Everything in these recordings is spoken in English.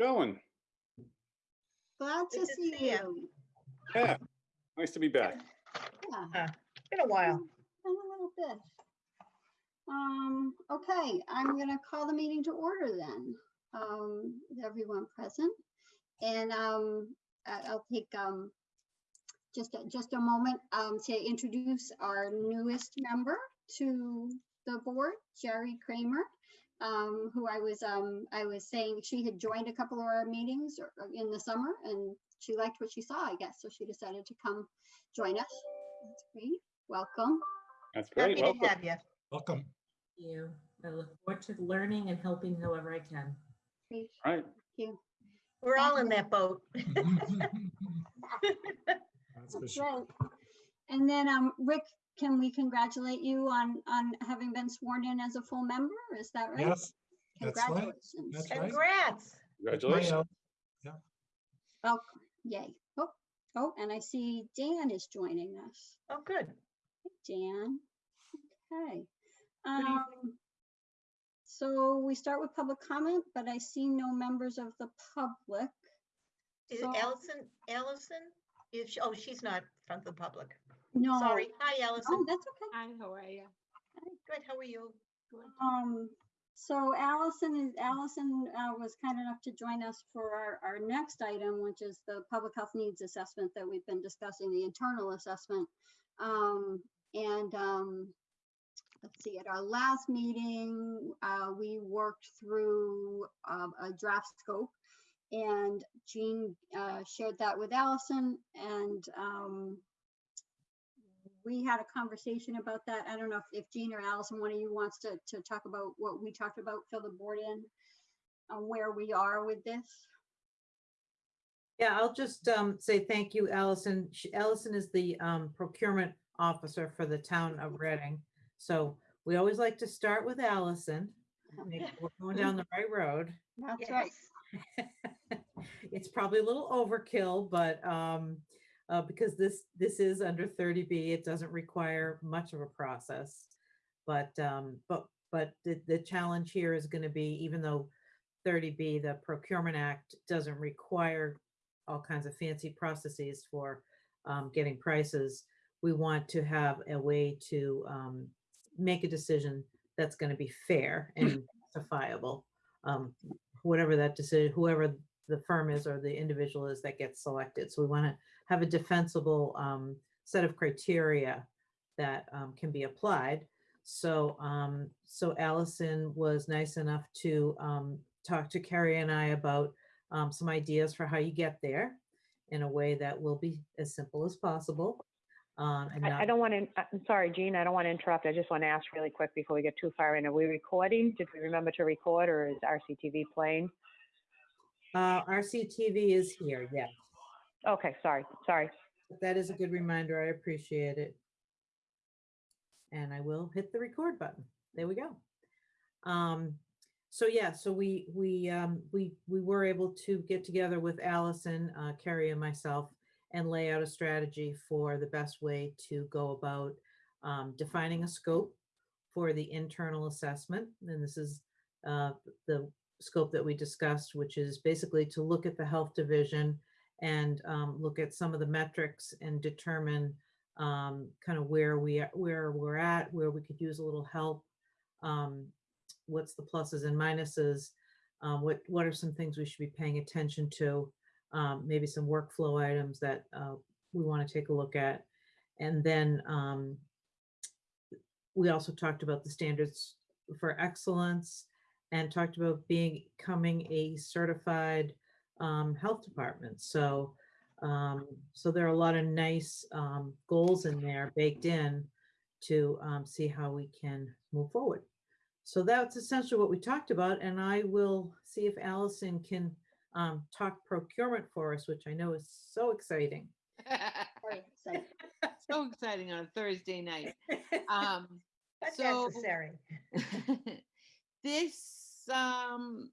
going? Glad to see see you. Yeah, nice to be back. Yeah, Been a while. been a little bit. Um, okay, I'm gonna call the meeting to order then. Um, with everyone present. And, um, I- I'll take, um, just, a- just a moment, um, to introduce our newest member to the board, Jerry Kramer. Um, who I was, um, I was saying she had joined a couple of our meetings or- or in the summer and she liked what she saw, I guess, so she decided to come join us. That's great. Welcome. That's Happy great. to Welcome. have you. Welcome. you. I look forward to learning and helping however I can. Great. All right. Thank you. We're all in that boat. That's for That's sure. right. And then, um, Rick, can we congratulate you on, on having been sworn in as a full member? Is that right? Yes, that's right. Congratulations. That's right. Congrats. Congratulations. uh, Welcome. Yay. Oh, oh, and I see Dan is joining us. Oh, good. Dan. Okay. Um, so we start with public comment, but I see no members of the public. Is So- Allison, Allison? Is, she- oh, she's not from the public. No. Sorry. Hi, Oh, Allison. that's okay. Hi, how are you? Good, how are you? Um, so Allison is, Allison, uh, was kind enough to join us for our, our next item, which is the public health needs assessment that we've been discussing, the internal assessment. Um, and, um, let's see, at our last meeting, uh, we worked through, um, a draft scope. And Jean, uh, shared that with Allison and, um, we had a conversation about that. I don't know if, if Jean or Allison, one of you wants to, to talk about what we talked about, fill the board in on where we are with this. Yeah, I'll just um, say thank you, Allison. Sh- Allison is the um, procurement officer for the town of Reading. So we always like to start with Allison. make We're going down the right road. That's right. It's probably a little overkill, but um, uh, because this, this is under 30B, it doesn't require much of a process. But, um, but, but the, the challenge here is gonna be, even though 30B, the Procurement Act doesn't require all kinds of fancy processes for um, getting prices, we want to have a way to um, make a decision that's gonna be fair and justifiable. Um, whatever that decision, whoever the firm is or the individual is that gets selected. So we want to have a defensible um, set of criteria that um, can be applied. So, um, so Allison was nice enough to um, talk to Carrie and I about um, some ideas for how you get there in a way that will be as simple as possible. Um, and I, I don't want to, I'm sorry, Jean, I don't want to interrupt. I just want to ask really quick before we get too far in. Are we recording? Did we remember to record or is RCTV playing? Uh, RCTV is here, yeah. Okay, sorry, sorry. That is a good reminder. I appreciate it. And I will hit the record button. There we go. Um, so yeah, so we, we, um, we, we were able to get together with Allison, uh, Carrie and myself and lay out a strategy for the best way to go about, um, defining a scope for the internal assessment. And this is, uh, the scope that we discussed, which is basically to look at the health division and um, look at some of the metrics and determine um, kind of where we are, where we're at, where we could use a little help. Um, what's the pluses and minuses? Um, what what are some things we should be paying attention to? Um, maybe some workflow items that uh, we want to take a look at, and then um, we also talked about the standards for excellence and talked about being, becoming a certified um, health department. So, um, so there are a lot of nice um, goals in there baked in to um, see how we can move forward. So that's essentially what we talked about, and I will see if Allison can um, talk procurement for us, which I know is so exciting. So exciting on a Thursday night. Um, But So- necessary. This um,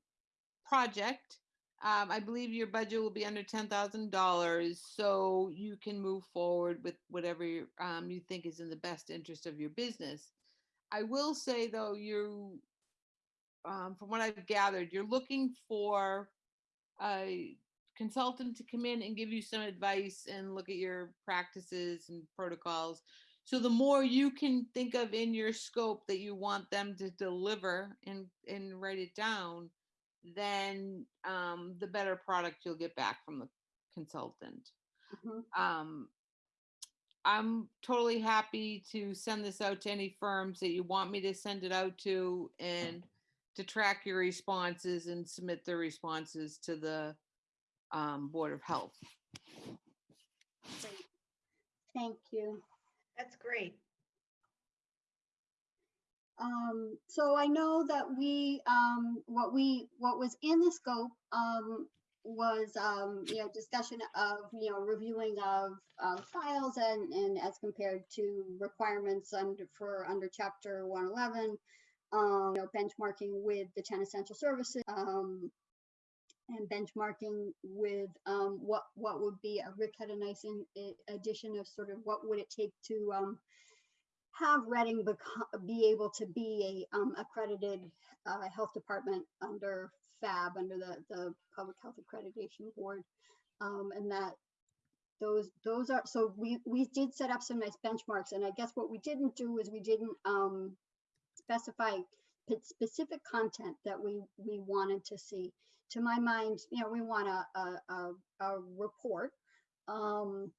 project, um, I believe your budget will be under ten thousand dollars, so you can move forward with whatever um, you think is in the best interest of your business. I will say, though, you, um, from what I've gathered, you're looking for a consultant to come in and give you some advice and look at your practices and protocols. So the more you can think of in your scope that you want them to deliver and, and write it down, then um, the better product you'll get back from the consultant. Mhm. Um, I'm totally happy to send this out to any firms that you want me to send it out to and to track your responses and submit the responses to the um, Board of Health. Great. Thank you. That's great. Um, so I know that we, um, what we, what was in the scope, um, was, um, you know, discussion of, you know, reviewing of, of files and, and as compared to requirements under, for, under chapter one eleven. Um, you know, benchmarking with the ten essential services, um, and benchmarking with, what, what would be, a Rick had a nice in, addition of sort of what would it take to, have Reading become, be able to be a um, accredited uh, health department under PHAB, under the, the Public Health Accreditation Board. Um, and that those, those are, so we, we did set up some nice benchmarks. And I guess what we didn't do is we didn't um, specify specific content that we, we wanted to see. To my mind, you know, we want a, a, a, a report. Um,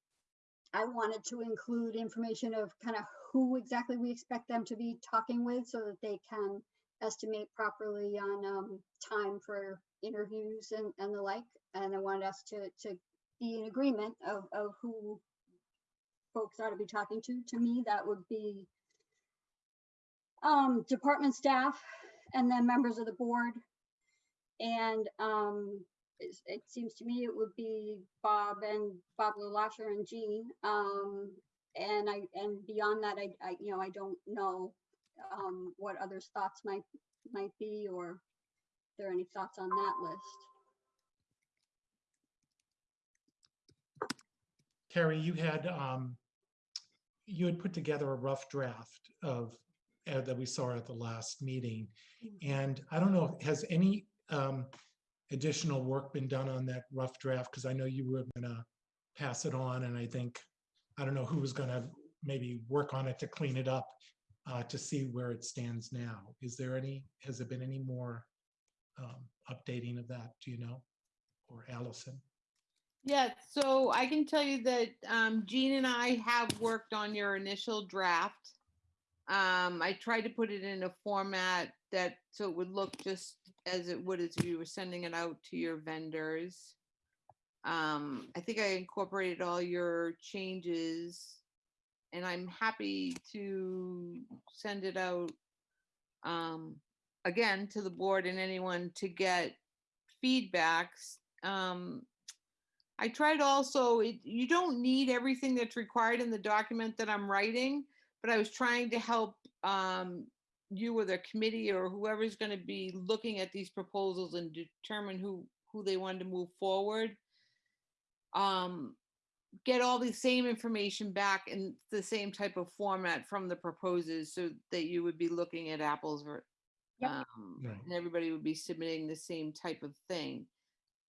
I wanted to include information of kind of who exactly we expect them to be talking with so that they can estimate properly on um, time for interviews and, and the like. And I wanted us to, to be in agreement of, of who folks ought to be talking to. To me, that would be um, department staff and then members of the board. And um, it's- it seems to me it would be Bob and Bob Lasher and Jean. Um, and I, and beyond that, I, I, you know, I don't know, um, what others' thoughts might, might be, or if there are any thoughts on that list. Carrie, you had, um, you had put together a rough draft of, uh, that we saw at the last meeting. And I don't know, has any, um, additional work been done on that rough draft? Because I know you were gonna pass it on and I think, I don't know who was gonna maybe work on it to clean it up, uh, to see where it stands now. Is there any, has there been any more, um, updating of that? Do you know? Or Allison? Yeah, so I can tell you that um, Jean and I have worked on your initial draft. Um, I tried to put it in a format that, so it would look just as it would as you were sending it out to your vendors. Um, I think I incorporated all your changes and I'm happy to send it out um, again to the board and anyone to get feedbacks. Um, I tried also, it, you don't need everything that's required in the document that I'm writing, but I was trying to help um, you or the committee or whoever's going to be looking at these proposals and determine who, who they wanted to move forward. Um, get all the same information back in the same type of format from the proposers so that you would be looking at apples ver- Yep. um, Right. and everybody would be submitting the same type of thing.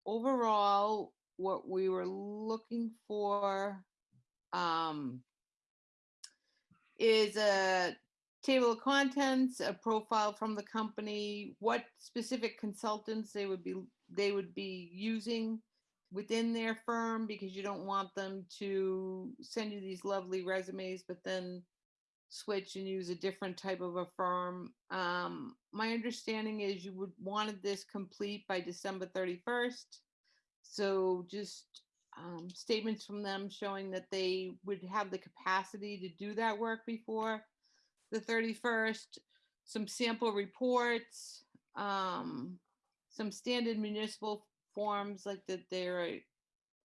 Overall, what we were looking for um, is a table of contents, a profile from the company, what specific consultants they would be they would be using within their firm because you don't want them to send you these lovely resumes, but then switch and use a different type of a firm. Um, my understanding is you would wanted this complete by December 31st. So just um, statements from them showing that they would have the capacity to do that work before the 31st, some sample reports, um, some standard municipal forms like that there are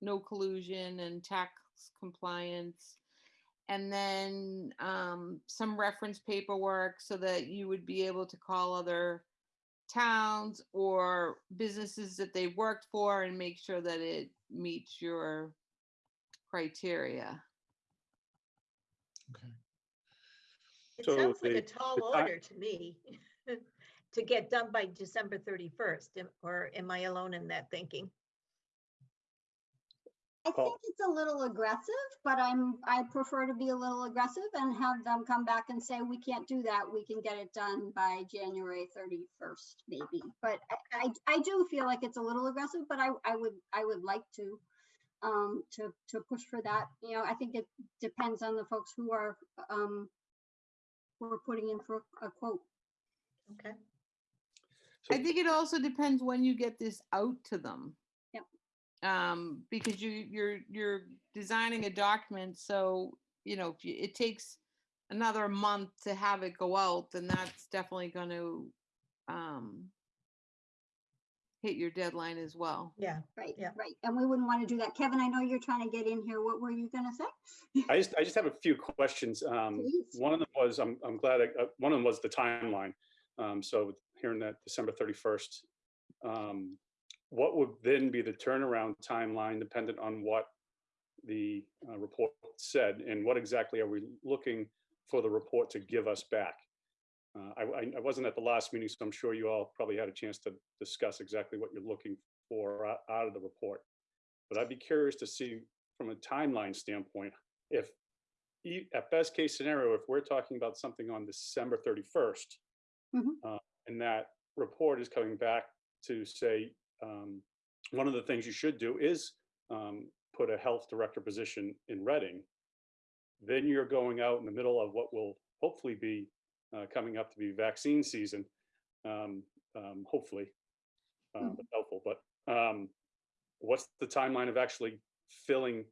no collusion and tax compliance. And then um, some reference paperwork so that you would be able to call other towns or businesses that they worked for and make sure that it meets your criteria. Okay. It So sounds like the- a tall the ti- order to me to get done by December 31st. am- Or am I alone in that thinking? I Paul? think it's a little aggressive, but I'm, I prefer to be a little aggressive and have them come back and say, we can't do that. We can get it done by January thirty-first, maybe. But I, I, I do feel like it's a little aggressive, but I, I would, I would like to, um, to, to push for that. You know, I think it depends on the folks who are, um, who are putting in for a quote. Okay, I think it also depends when you get this out to them. Yep. Um, because you, you're, you're designing a document, so, you know, if you- it takes another month to have it go out, then that's definitely gonna, um, hit your deadline as well. yeah. Right, Yeah. right. And we wouldn't want to do that. Kevin, I know you're trying to get in here. What were you gonna say? I just, I just have a few questions. Um, one of them was, I'm, I'm glad, I- uh, one of them was the timeline. Um, so hearing that December 31st, um, what would then be the turnaround timeline dependent on what the uh, report said? And what exactly are we looking for the report to give us back? Uh, I, I- wasn't at the last meeting, so I'm sure you all probably had a chance to discuss exactly what you're looking for out of the report. But I'd be curious to see from a timeline standpoint, if at best case scenario, if we're talking about something on December 31st, Mhm. uh, and that report is coming back to say, um, one of the things you should do is um, put a health director position in Reading, then you're going out in the middle of what will hopefully be uh, coming up to be vaccine season, um, um, hopefully, uh, Mhm. helpful, but um, what's the timeline of actually filling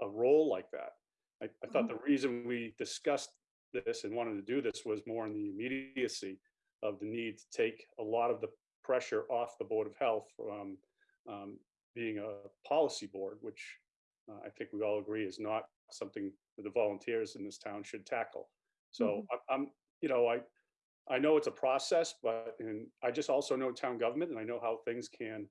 a role like that? I, I thought the reason we discussed this and wanted to do this was more in the immediacy of the need to take a lot of the pressure off the Board of Health from um, being a policy board, which uh, I think we all agree is not something that the volunteers in this town should tackle. So I- I'm, you know, I, I know it's a process, but, and I just also know town government and I know how things can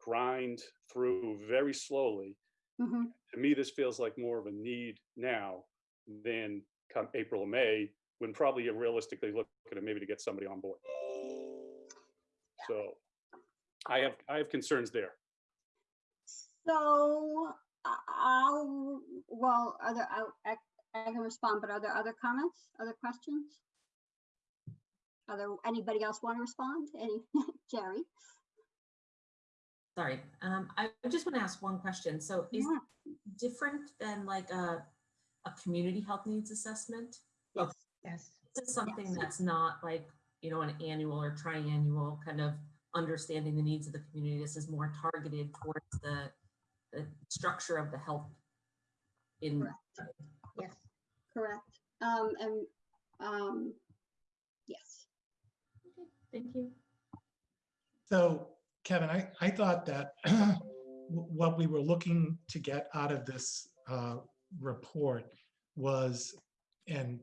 grind through very slowly. Mhm. To me, this feels like more of a need now than come April or May, when probably you're realistically looking at maybe to get somebody on board. So I have, I have concerns there. So I- I'll, well, are there, I, I I can respond, but are there other comments, other questions? Are there, anybody else want to respond? Any, Jerry? Sorry, um, I I just want to ask one question. So is Yeah. it different than like a, a community health needs assessment? Yes. Yes, This is something Yes. that's not like, you know, an annual or triannual kind of understanding the needs of the community. This is more targeted towards the, the structure of the health in, Correct. yes. Correct. Um, and, um, yes. Okay, thank you. So Kevin, I, I thought that what we were looking to get out of this uh, report was, and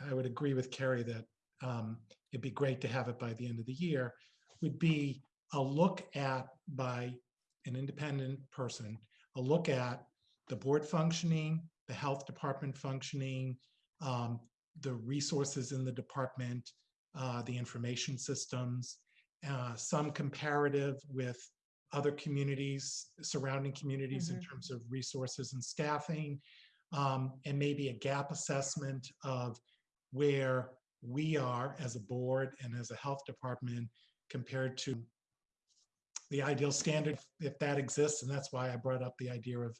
I would agree with Carrie that um, it'd be great to have it by the end of the year, would be a look at, by an independent person, a look at the board functioning, the health department functioning, um, the resources in the department, uh, the information systems, uh, some comparative with other communities, surrounding communities in terms of resources and staffing, um, and maybe a gap assessment of where we are as a board and as a health department compared to the ideal standard, if that exists, and that's why I brought up the idea of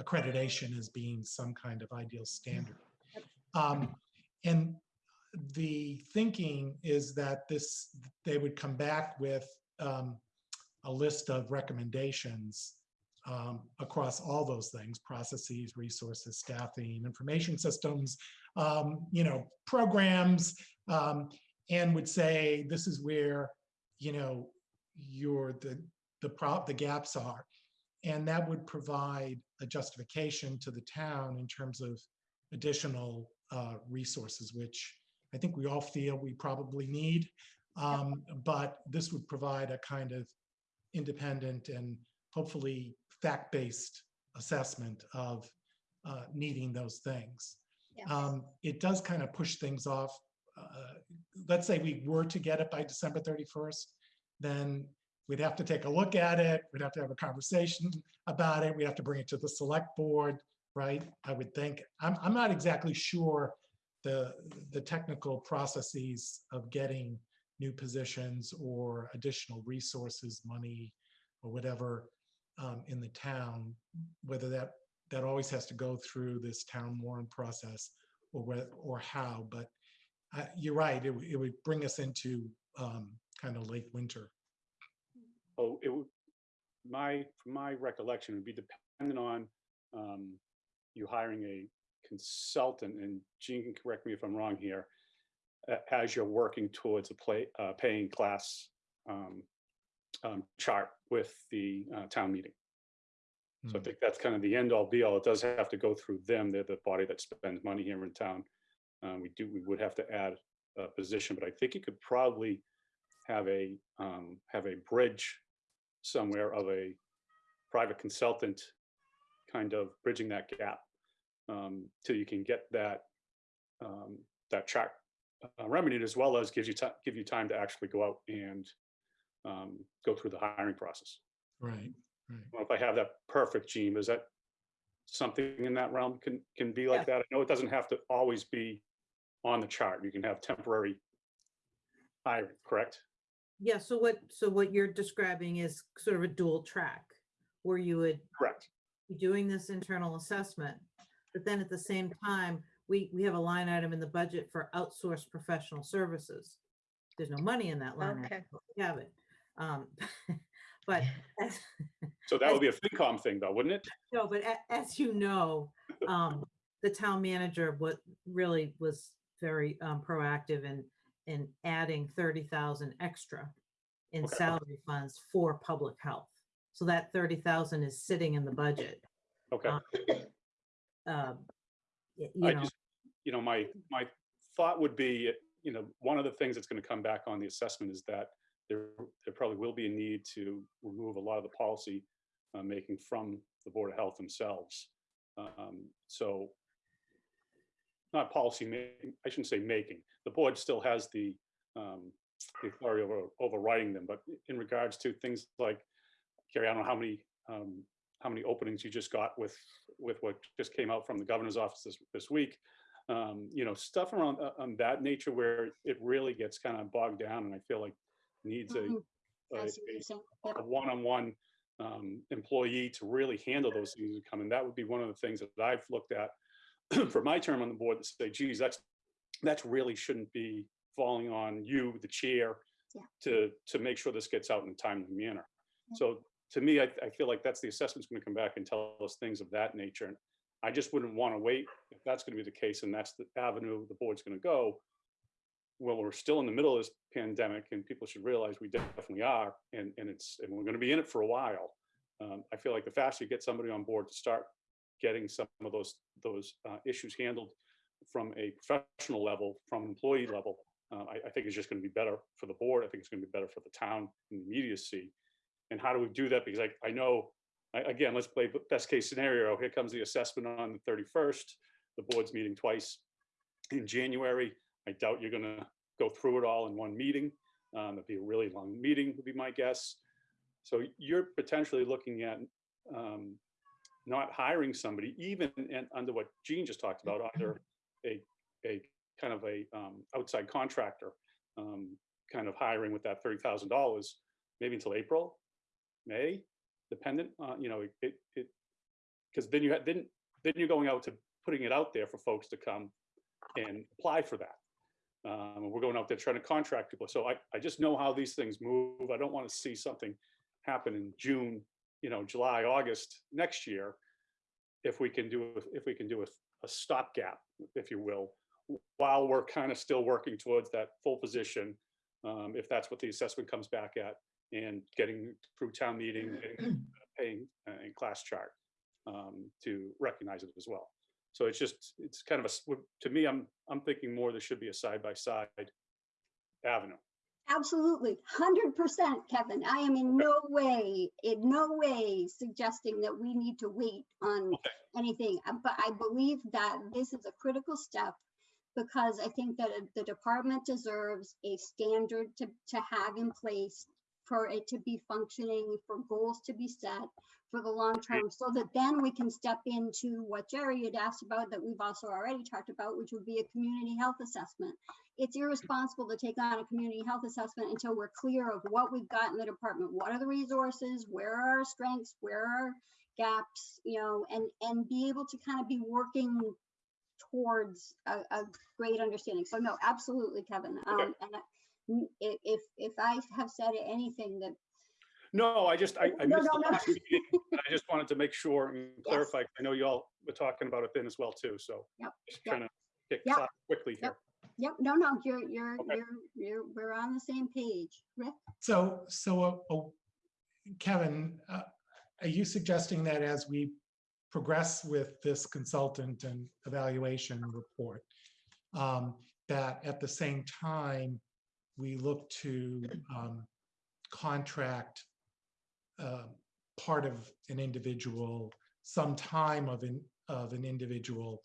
accreditation as being some kind of ideal standard. Um, and the thinking is that this, they would come back with um, a list of recommendations um, across all those things, processes, resources, staffing, information systems, um, you know, programs, um, and would say, this is where, you know, your, the, the prop, the gaps are. And that would provide a justification to the town in terms of additional uh, resources, which I think we all feel we probably need. Um, but this would provide a kind of independent and hopefully fact-based assessment of uh, needing those things. Um, it does kind of push things off. Uh, let's say we were to get it by December 31st, then we'd have to take a look at it, we'd have to have a conversation about it, we'd have to bring it to the select board, right? I would think, I'm, I'm not exactly sure the, the technical processes of getting new positions or additional resources, money, or whatever um, in the town, whether that, that always has to go through this town warrant process or whe- or how, but uh, you're right, it, would- it would bring us into um, kind of late winter. Oh, it would, my, from my recollection, would be dependent on um, you hiring a consultant, and Gene can correct me if I'm wrong here, as you're working towards a play, uh, paying class um, um, chart with the uh, town meeting. So I Hmm. think that's kind of the end all be all. It does have to go through them. They're the body that spends money here in town. Um, we do, we would have to add a position, but I think you could probably have a, um, have a bridge somewhere of a private consultant kind of bridging that gap um, till you can get that, um, that track uh, remedied as well as gives you time, give you time to actually go out and um, go through the hiring process. Right, I If I have that perfect, Gene, is that something in that realm can, can be like that? I know it doesn't have to always be on the chart. You can have temporary hiring, correct? Yeah, so what, so what you're describing is sort of a dual track where you would Correct. be doing this internal assessment. But then at the same time, we, we have a line item in the budget for outsourced professional services. There's no money in that line. Okay. item, but We have it. Um, But, as- So that would be a FinCom thing though, wouldn't it? no, but a- as you know, um, the town manager, what really was very um, proactive in, in adding thirty thousand extra in Okay. salary funds for public health. So that thirty thousand is sitting in the budget. Okay. Um, um, y- You I know, just, you know, my, my thought would be, you know, one of the things that's going to come back on the assessment is that there, there probably will be a need to remove a lot of the policy uh, making from the Board of Health themselves. Um, So not policy making, I shouldn't say making, the board still has the um, the authority over overriding them, but in regards to things like, Carrie, I don't know how many, um, how many openings you just got with, with what just came out from the governor's office this, this week. Um, you know, stuff around, uh, on that nature where it really gets kind of bogged down and I feel like needs a, Mhm. a- I see what a you're saying. Yep. a one-on-one um, employee to really handle those things that come in. That would be one of the things that I've looked at for my term on the board to say, geez, that's, that's really shouldn't be falling on you, the chair, Yeah. to, to make sure this gets out in a timely manner. Yeah. So to me, I, I feel like that's the assessment's going to come back and tell us things of that nature. And I just wouldn't want to wait if that's going to be the case and that's the avenue the board's going to go. Well, we're still in the middle of this pandemic and people should realize we definitely are. And, and it's, and we're going to be in it for a while. Um, I feel like the faster you get somebody on board to start getting some of those, those uh, issues handled from a professional level, from an employee level, uh, I, I think it's just going to be better for the board. I think it's going to be better for the town and the immediacy. And how do we do that? Because I, I know, I- again, let's play best case scenario. Here comes the assessment on the 31st. The board's meeting twice in January. I doubt you're going to go through it all in one meeting. Um, It'd be a really long meeting, would be my guess. So you're potentially looking at um, not hiring somebody, even in, under what Gene just talked about, under a, a kind of a um, outside contractor, um, kind of hiring with that thirty thousand dollars, maybe until April, May, dependent, uh, you know, it, it, because then you had, then, then you're going out to putting it out there for folks to come and apply for that. Um, and we're going out there trying to contract people. So I, I just know how these things move. I don't want to see something happen in June, you know, July, August next year. If we can do, if we can do a, a stopgap, if you will, while we're kind of still working towards that full position, um, if that's what the assessment comes back at, and getting through town meeting, getting, paying, uh, and class chart um, to recognize it as well. So it's just, it's kind of a, to me, I'm, I'm thinking more there should be a side-by-side avenue. Absolutely, hundred percent, Kevin. I am in no way, in no way suggesting that we need to wait on Okay. anything. uh, But I believe that this is a critical step because I think that the department deserves a standard to, to have in place for it to be functioning, for goals to be set for the long term, so that then we can step into what Jerry had asked about that we've also already talked about, which would be a community health assessment. It's irresponsible to take on a community health assessment until we're clear of what we've got in the department. What are the resources? Where are our strengths? Where are gaps? You know, and, and be able to kind of be working towards a, a great understanding. So no, absolutely, Kevin. Okay. Um, and I- n- i- if, if I have said anything that, No, I just, I, I No, missed no, the no. last meeting, and I just wanted to make sure and clarify. I know you all were talking about it then as well too, so. Yep, Just yep. trying to get Yep, caught quickly here. yep. yep, no, no, you're, you're, Okay. you're, you're, we're on the same page. Rick? So, so, uh, uh, Kevin, uh, are you suggesting that as we progress with this consultant and evaluation report, um, that at the same time, we look to um, contract uh, part of an individual, some time of an, of an individual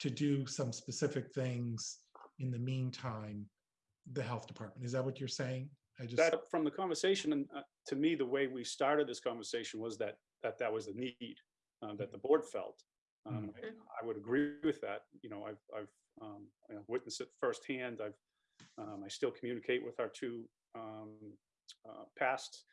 to do some specific things in the meantime, the health department? Is that what you're saying? I just. That, from the conversation, and uh, to me, the way we started this conversation was that, that that was the need uh, that the board felt. Um, I- I would agree with that. You know, I've, I've um, you know, witnessed it firsthand. I've, um, I still communicate with our two um, uh, past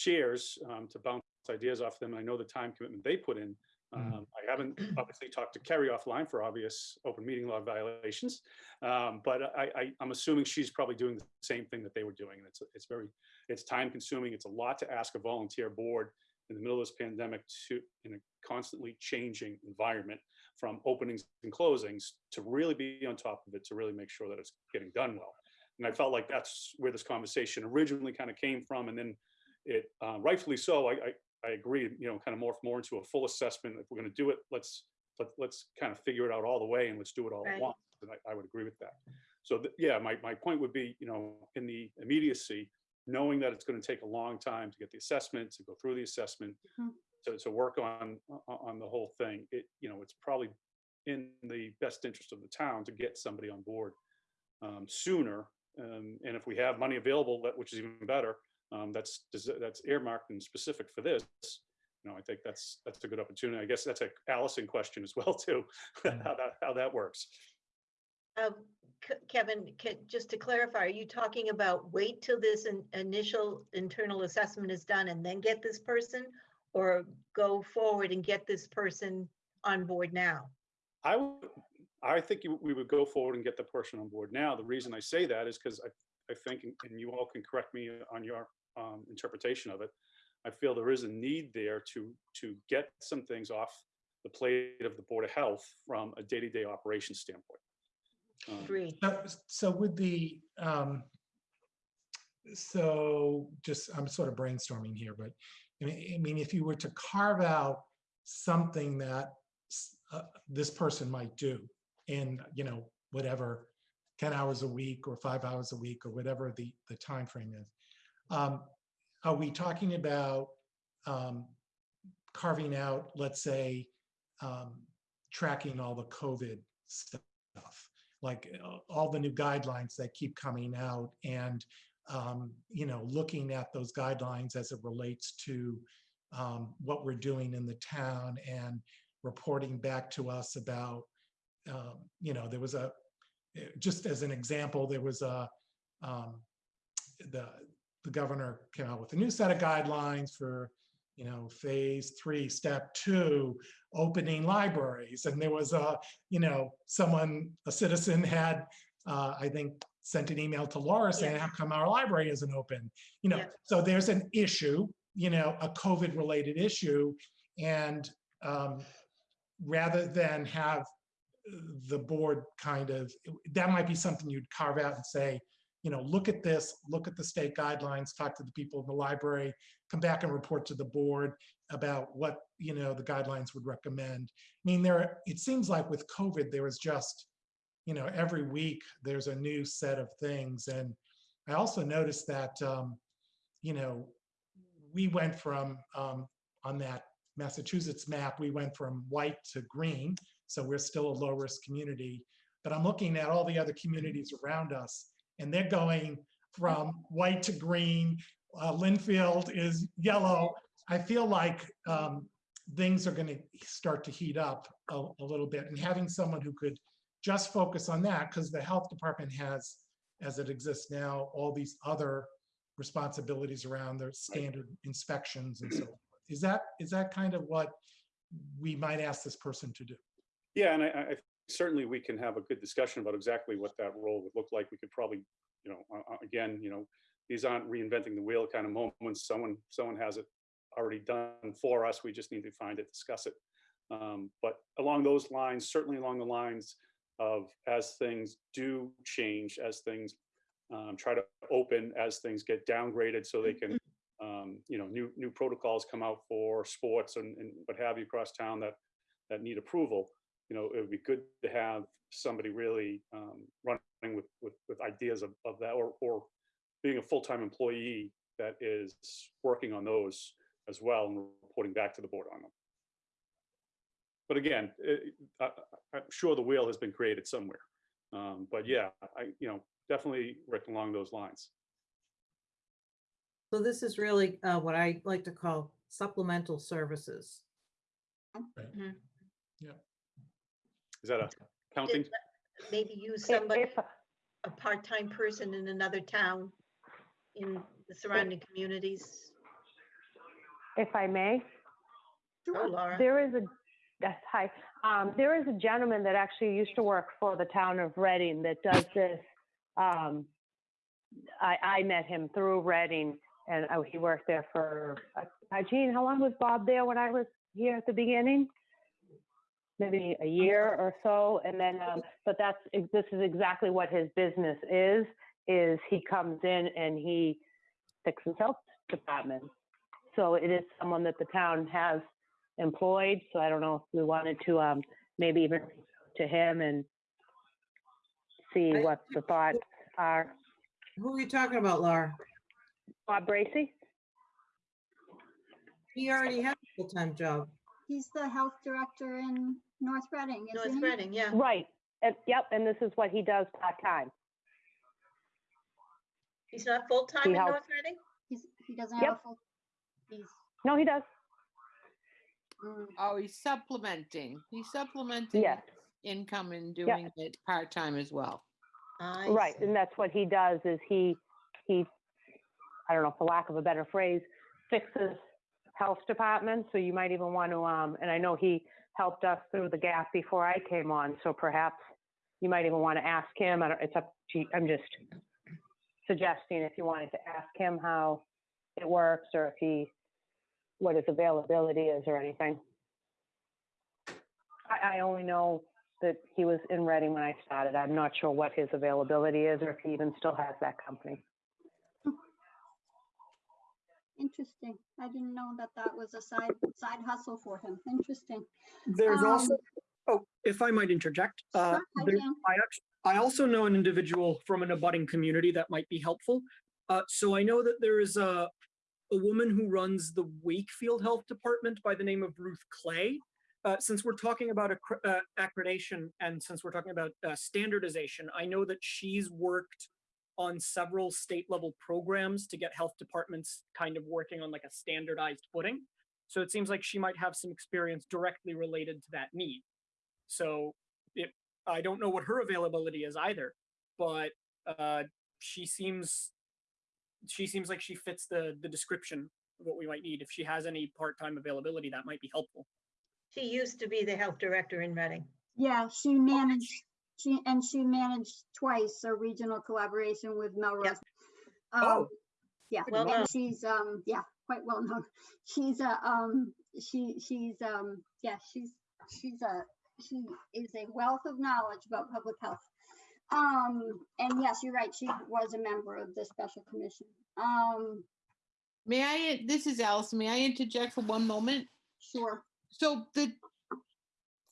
chairs um, to bounce ideas off them. And I know the time commitment they put in. Mm. Um, I haven't obviously talked to Kerry offline for obvious open meeting law violations. Um, but I, I, I'm assuming she's probably doing the same thing that they were doing. And it's, it's very, it's time consuming. It's a lot to ask a volunteer board in the middle of this pandemic to, in a constantly changing environment from openings and closings to really be on top of it, to really make sure that it's getting done well. And I felt like that's where this conversation originally kind of came from. And then it uh, rightfully so, I, I, I agree, you know, kind of morph more into a full assessment. If we're going to do it, let's, let, let's kind of figure it out all the way and let's do it all at once. And I, I would agree with that. So th- yeah, my, my point would be, you know, in the immediacy, knowing that it's going to take a long time to get the assessment, to go through the assessment, Mhm. to, to work on, on the whole thing, it, you know, it's probably in the best interest of the town to get somebody on board um, sooner. Um, and if we have money available, that, which is even better, um, that's, that's earmarked and specific for this. You know, I think that's, that's a good opportunity. I guess that's a Allison question as well, too, how Mm. that, how that works. Um, Kevin, ca- just to clarify, are you talking about wait till this in- initial internal assessment is done and then get this person? Or go forward and get this person on board now? I would, I think you- we would go forward and get the person on board now. The reason I say that is because I, I think, and- and you all can correct me on your um, interpretation of it. I feel there is a need there to, to get some things off the plate of the Board of Health from a day-to-day operation standpoint. Um, Agreed. So, so with the, um, so just, I'm sort of brainstorming here, but I mean, I mean, if you were to carve out something that uh, this person might do in, you know, whatever, 10 hours a week or five hours a week or whatever the, the time frame is. Um, are we talking about um, carving out, let's say, um, tracking all the COVID stuff? like uh, all the new guidelines that keep coming out and um, you know looking at those guidelines as it relates to um, what we're doing in the town and reporting back to us about um, you know there was a just as an example there was a the the governor came out with a new set of guidelines for you know phase three step two opening libraries and there was a you know, someone, a citizen had, uh, I think, sent an email to Laura saying, Yeah. how come our library isn't open? You know, Yeah. so there's an issue, you know, a COVID related issue. And um, rather than have the board kind of, that might be something you'd carve out and say, you know, look at this, look at the state guidelines, talk to the people in the library, come back and report to the board about what, you know, the guidelines would recommend. I mean, there, are- it seems like with COVID, there was just, you know, every week there's a new set of things. And I also noticed that, um, you know, we went from, um, on that Massachusetts map, we went from white to green. So we're still a low risk community. But I'm looking at all the other communities around us and they're going from white to green, uh, Lynnfield is yellow. I feel like um, things are going to start to heat up a, a little bit and having someone who could just focus on that because the health department has, as it exists now, all these other responsibilities around their standard inspections and so forth. Is that, is that kind of what we might ask this person to do? Yeah, and I, I I certainly we can have a good discussion about exactly what that role would look like. We could probably, you know, uh, uh, again, you know, these aren't reinventing the wheel kind of moments. Someone, someone has it already done for us. We just need to find it, discuss it. Um, But along those lines, certainly along the lines of as things do change, as things um, try to open, as things get downgraded so they can, um, you know, new, new protocols come out for sports and, and what have you across town that, that need approval you know, it would be good to have somebody really um, running with, with, with ideas of, of that or, or being a full-time employee that is working on those as well and reporting back to the board on them. But again, it- I, I- I'm sure the wheel has been created somewhere. Um, But yeah, I, you know, definitely Rick along those lines. So this is really uh, what I like to call supplemental services. Is that a counting? Did- Maybe use somebody, if- a part-time person in another town in the surrounding communities. If I may, Oh, Sure. Laura. there is a, yes, hi. Um, there is a gentleman that actually used to work for the town of Reading that does this. Um, I, I met him through Reading and uh, he worked there for, uh, Gene, how long was Bob there when I was here at the beginning? Maybe a year or so. And then, um, but that's, this is exactly what his business is, is he comes in and he fixes health departments. So it is someone that the town has employed, so I don't know if we wanted to, um, maybe even to him and see what the thoughts are. Who are you talking about, Laura? Bob Bracy? He already has a full-time job. He's the health director in North Reading, isn't North he? Reading, yeah. Right, and, yep, and this is what he does part-time. He's not full-time He in helps. North Reading? He's, he doesn't have a Yep. full, he's, No, he does, mm, Oh, he's supplementing. He's supplementing yes, his income and doing it part-time as well. I right, see. and that's what he does, is he, he, I don't know, for lack of a better phrase, fixes health department. so you might even want to, um, and I know he helped us through the gap before I came on, so perhaps you might even want to ask him, I don't, it's up to. I'm just suggesting if you wanted to ask him how it works, or if he, what his availability is or anything. I, I only know that he was in Reading when I started. I'm not sure what his availability is, or if he even still has that company. Interesting. I didn't know that that was a side, side hustle for him. Interesting. There's also, Um, oh, if I might interject, uh, I there- I actually, I also know an individual from an abutting community that might be helpful. Uh, so I know that there is a, a woman who runs the Wakefield Health Department by the name of Ruth Clay. Uh, since we're talking about uh, accreditation and since we're talking about uh, standardization, I know that she's worked on several state level programs to get health departments kind of working on like a standardized footing. So it seems like she might have some experience directly related to that need. So it, I don't know what her availability is either, but uh, she seems she seems like she fits the the description of what we might need. If she has any part time availability, that might be helpful. She used to be the health director in Reading. Yeah, she managed, she, and she managed twice a regional collaboration with Melrose. Oh, Um, Yeah, Well known. and she's, um, yeah, quite well known. She's a, um, she, she's, um, yeah, she's, she's a, she is a wealth of knowledge about public health. Um, and yes, you're right, she was a member of the special commission. Um, May I, this is Allison, may I interject for one moment? sure, So the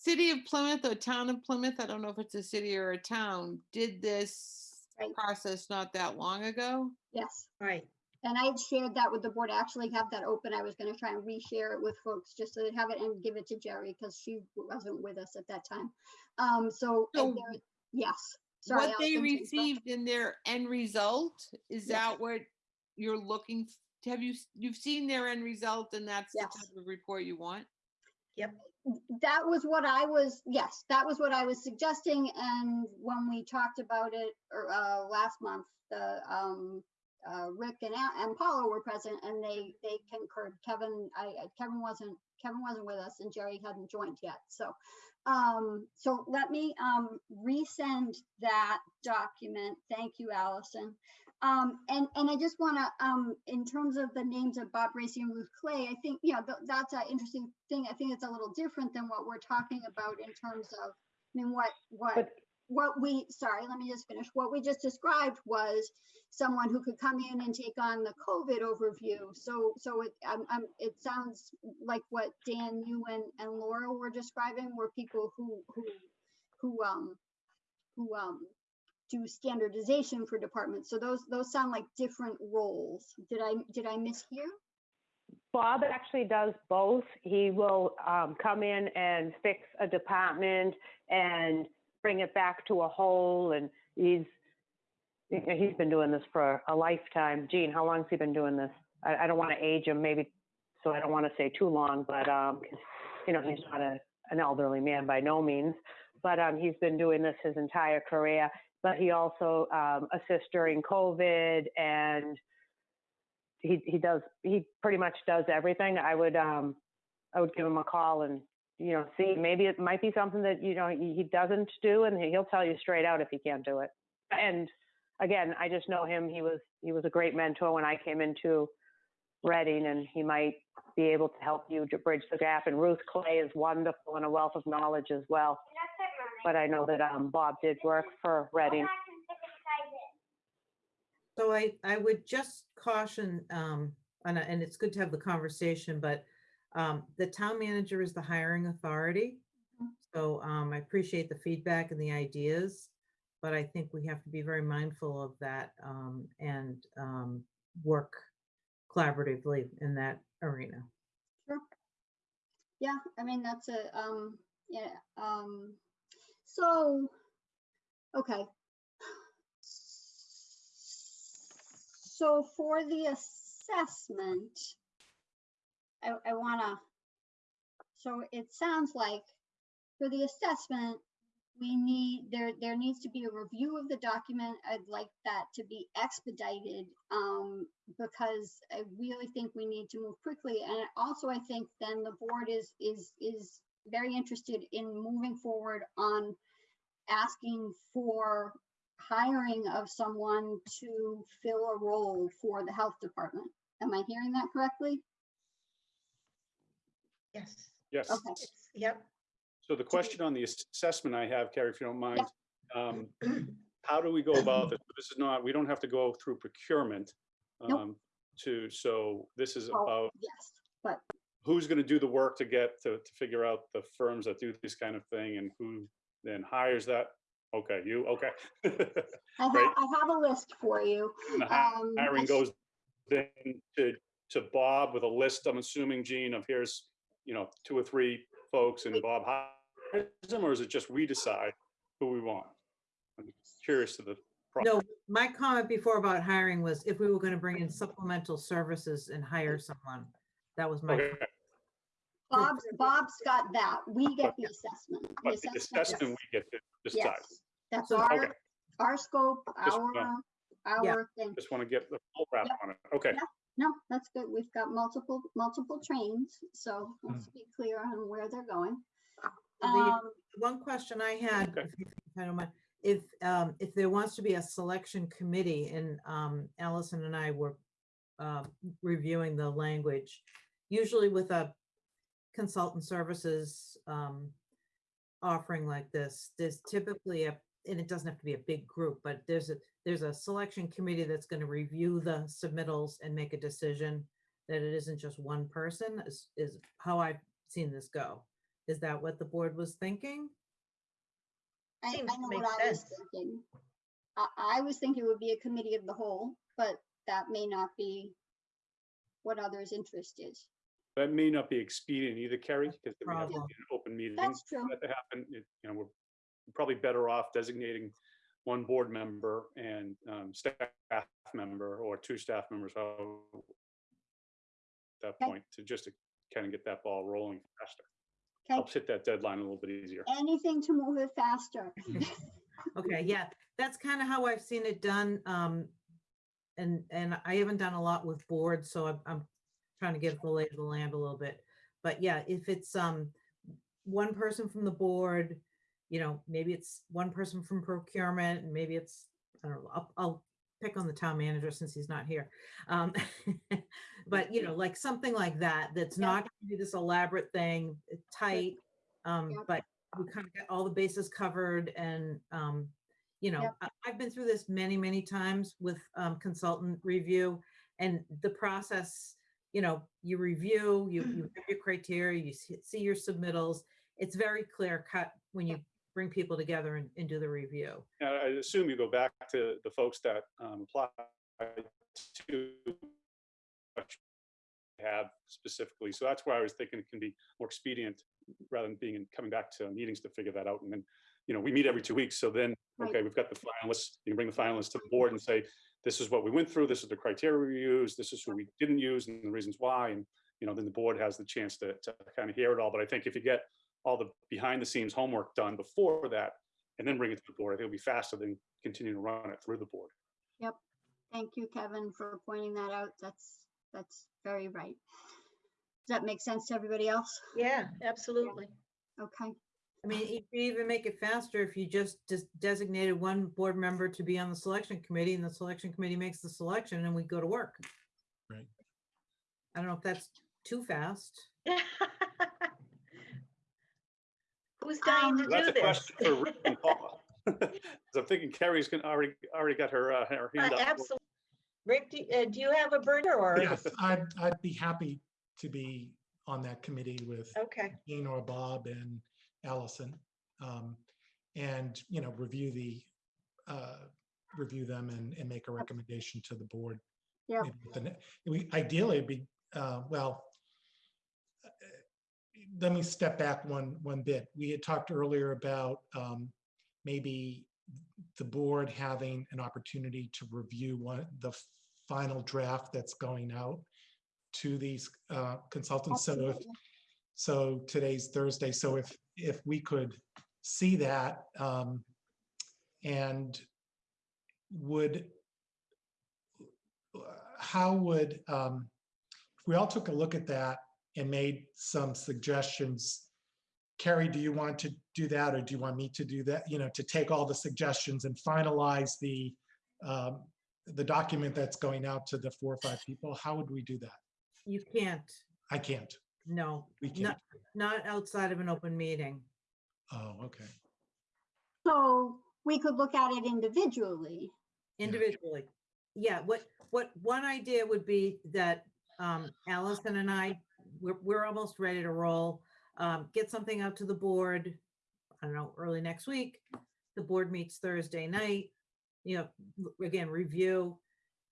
city of Plymouth or town of Plymouth, I don't know if it's a city or a town, did this Right. process not that long ago? yes. Right. And I had shared that with the board. I actually have that open. I was gonna try and reshare it with folks just so they have it and give it to Geri because she wasn't with us at that time. Um, so, So there- yes. Sorry, What they Allison, to interrupt. received in their end result, is Yes. that what you're looking have you, s- you've seen their end result and that's the Yes. type of report you want? That was what I was, yes, that was what I was suggesting. And when we talked about it er, uh, last month, the um, uh, Rick and, and Paula were present and they, they concurred. Kevin, I, Kevin wasn't, Kevin wasn't with us and Geri hadn't joined yet. So, um, so let me um, resend that document. Thank you, Allison. Um, and, and I just want to, um, in terms of the names of Bob Racy and Ruth Clay, I think, you know, th- that's an interesting thing. I think it's a little different than what we're talking about in terms of, I mean, what, what, But- what we, sorry, let me just finish. What we just described was someone who could come in and take on the COVID overview. So, so it, um, um, it sounds like what Dan, you and, and Laura were describing were people who, who, who, um, who, um, do standardization for departments. So those, those sound like different roles. Did I, did I mishear? Bob actually does both. He will um, come in and fix a department and bring it back to a whole. And he's he's been doing this for a lifetime. Gene, how long has he been doing this? I, I don't want to age him, maybe, so I don't want to say too long, but um, you know, he's not a, an elderly man by no means. But um, he's been doing this his entire career. But he also um, assists during COVID and he he does he pretty much does everything. I would um I would give him a call and you know see maybe it might be something that you know he, doesn't do and he'll tell you straight out if he can't do it. And again, I just know him. He was he was a great mentor when I came into Reading, and he might be able to help you to bridge the gap. And Ruth Clay is wonderful and a wealth of knowledge as well. But I know that um, Bob did work for Reading. So I, I would just caution, um, and, and it's good to have the conversation, but, um, the town manager is the hiring authority. So, um, I appreciate the feedback and the ideas, but I think we have to be very mindful of that, um, and, um, work collaboratively in that arena. Yeah, I mean, that's a, um, yeah, um, so, okay. So for the assessment, I, I wanna, so it sounds like for the assessment, we need, there, there needs to be a review of the document. I'd like that to be expedited, um, because I really think we need to move quickly. And also, I think then the board is, is, is very interested in moving forward on asking for hiring of someone to fill a role for the health department. Am I hearing that correctly? Yes. Yes. Okay. Yep. So the question on the assessment I have, Carrie, if you don't mind, um, how do we go about this? This is not, we don't have to go through procurement. Nope. um, To, so this is Oh, about Yes, but who's gonna do the work to get, to, to figure out the firms that do this kind of thing and who then hires that? Okay, you, okay. I have, Great. I have a list for you. And Um, hiring goes then to, to Bob with a list, I'm assuming, Gene, of here's, you know, two or three folks and Bob hires them, or is it just we decide who we want? I'm curious to the. process. No, my comment before about hiring was if we were going to bring in supplemental services and hire someone. That was my, Okay, Bob's, Bob's got that. We get the assessment. The but the assessment we get to decide. Yes, that's So- our, Okay. our scope, Just our, wanna- Yeah. our thing. Just want to get the full wrap Yep. on it. Okay, No, that's good. We've got multiple, multiple trains, so let's Mm. be clear on where they're going. The- Um, one question I had, Okay. if you- if don't mind, if, um, if there wants to be a selection committee and, um, Allison and I were, um, reviewing the language, usually with a consultant services, um, offering like this, there's typically a, and it doesn't have to be a big group, but there's a, there's a selection committee that's going to review the submittals and make a decision that it isn't just one person is, is how I've seen this go. Is that what the board was thinking? I, I know make what I was sense. thinking. I, I was thinking it would be a committee of the whole, but that may not be what others' interest is. That may not be expedient either, Kerry, because we have to be problem. an open meeting. That's for true. that to happen, it- you know, we're probably better off designating one board member and um, staff member or two staff members, at that Okay. point to just to kind of get that ball rolling faster. Okay, Helps hit that deadline a little bit easier. anything to move it faster. Okay, yeah, that's kind of how I've seen it done. Um, and, and I haven't done a lot with boards, so I'm, I'm trying to get the lay of the land a little bit. But yeah, if it's, um, one person from the board, you know, maybe it's one person from procurement and maybe it's, I don't know, I'll, I'll pick on the town manager since he's not here. Um, but you know, like something like that, that's Yeah. not gonna be this elaborate thing, uh, tight. Um, Yep. but we kind of get all the bases covered and, um, you know, Yep. I- I've been through this many, many times with um, consultant review and the process, you know, you review, you, you have your criteria, you see, see your submittals. It's very clear cut when you bring people together and, and do the review. I assume you go back to the folks that um, apply to have specifically. So that's why I was thinking it can be more expedient rather than being, in- coming back to meetings to figure that out. And then, you know, we meet every two weeks. So then, okay, we've got the finalists, you can bring the finalists to the board and say, this is what we went through, this is the criteria we used, this is who we didn't use and the reasons why. And, you know, then the board has the chance to, to kind of hear it all. But I think if you get all the behind the scenes homework done before that, and then bring it to the board, I think it'll be faster than continuing to run it through the board. Yep. Thank you, Kevin, for pointing that out. That's, that's very right. Does that make sense to everybody else? Yeah, absolutely. Okay, I mean, you could even make it faster if you just just designated one board member to be on the selection committee and the selection committee makes the selection and we go to work. Right. I don't know if that's too fast. Who's dying to Um, do That's a this? question for Rick and Paula. 'Cause I'm thinking Carrie's gonna already, already got her, uh, her hand up. Absolutely. Rick, do, uh, do you have a burner or? Yes, I'd, I'd be happy to be on that committee with Okay, Dean or Bob and Allison. um, And, you know, review the, uh, review them and, and make a recommendation to the board. Yep. maybe at the ne- We, ideally, it'd be, uh, well, uh, let me step back one, one bit. We had talked earlier about um, maybe the board having an opportunity to review one, the final draft that's going out to these uh, consultants. So if, absolutely. So today's Thursday, so if, if we could see that, um, and would, how would, um, if we all took a look at that and made some suggestions, Carrie, do you want to do that, or do you want me to do that, you know, to take all the suggestions and finalize the, um, the document that's going out to the four or five people? How would we do that? You can't, I can't. No, We can't. not, not outside of an open meeting. Oh, okay. So we could look at it individually. individually. Yeah, what, what, one idea would be that um, Allison and I, we're, we're almost ready to roll. Um, Get something out to the board, I don't know, early next week. The board meets Thursday night, you know, l- again, review.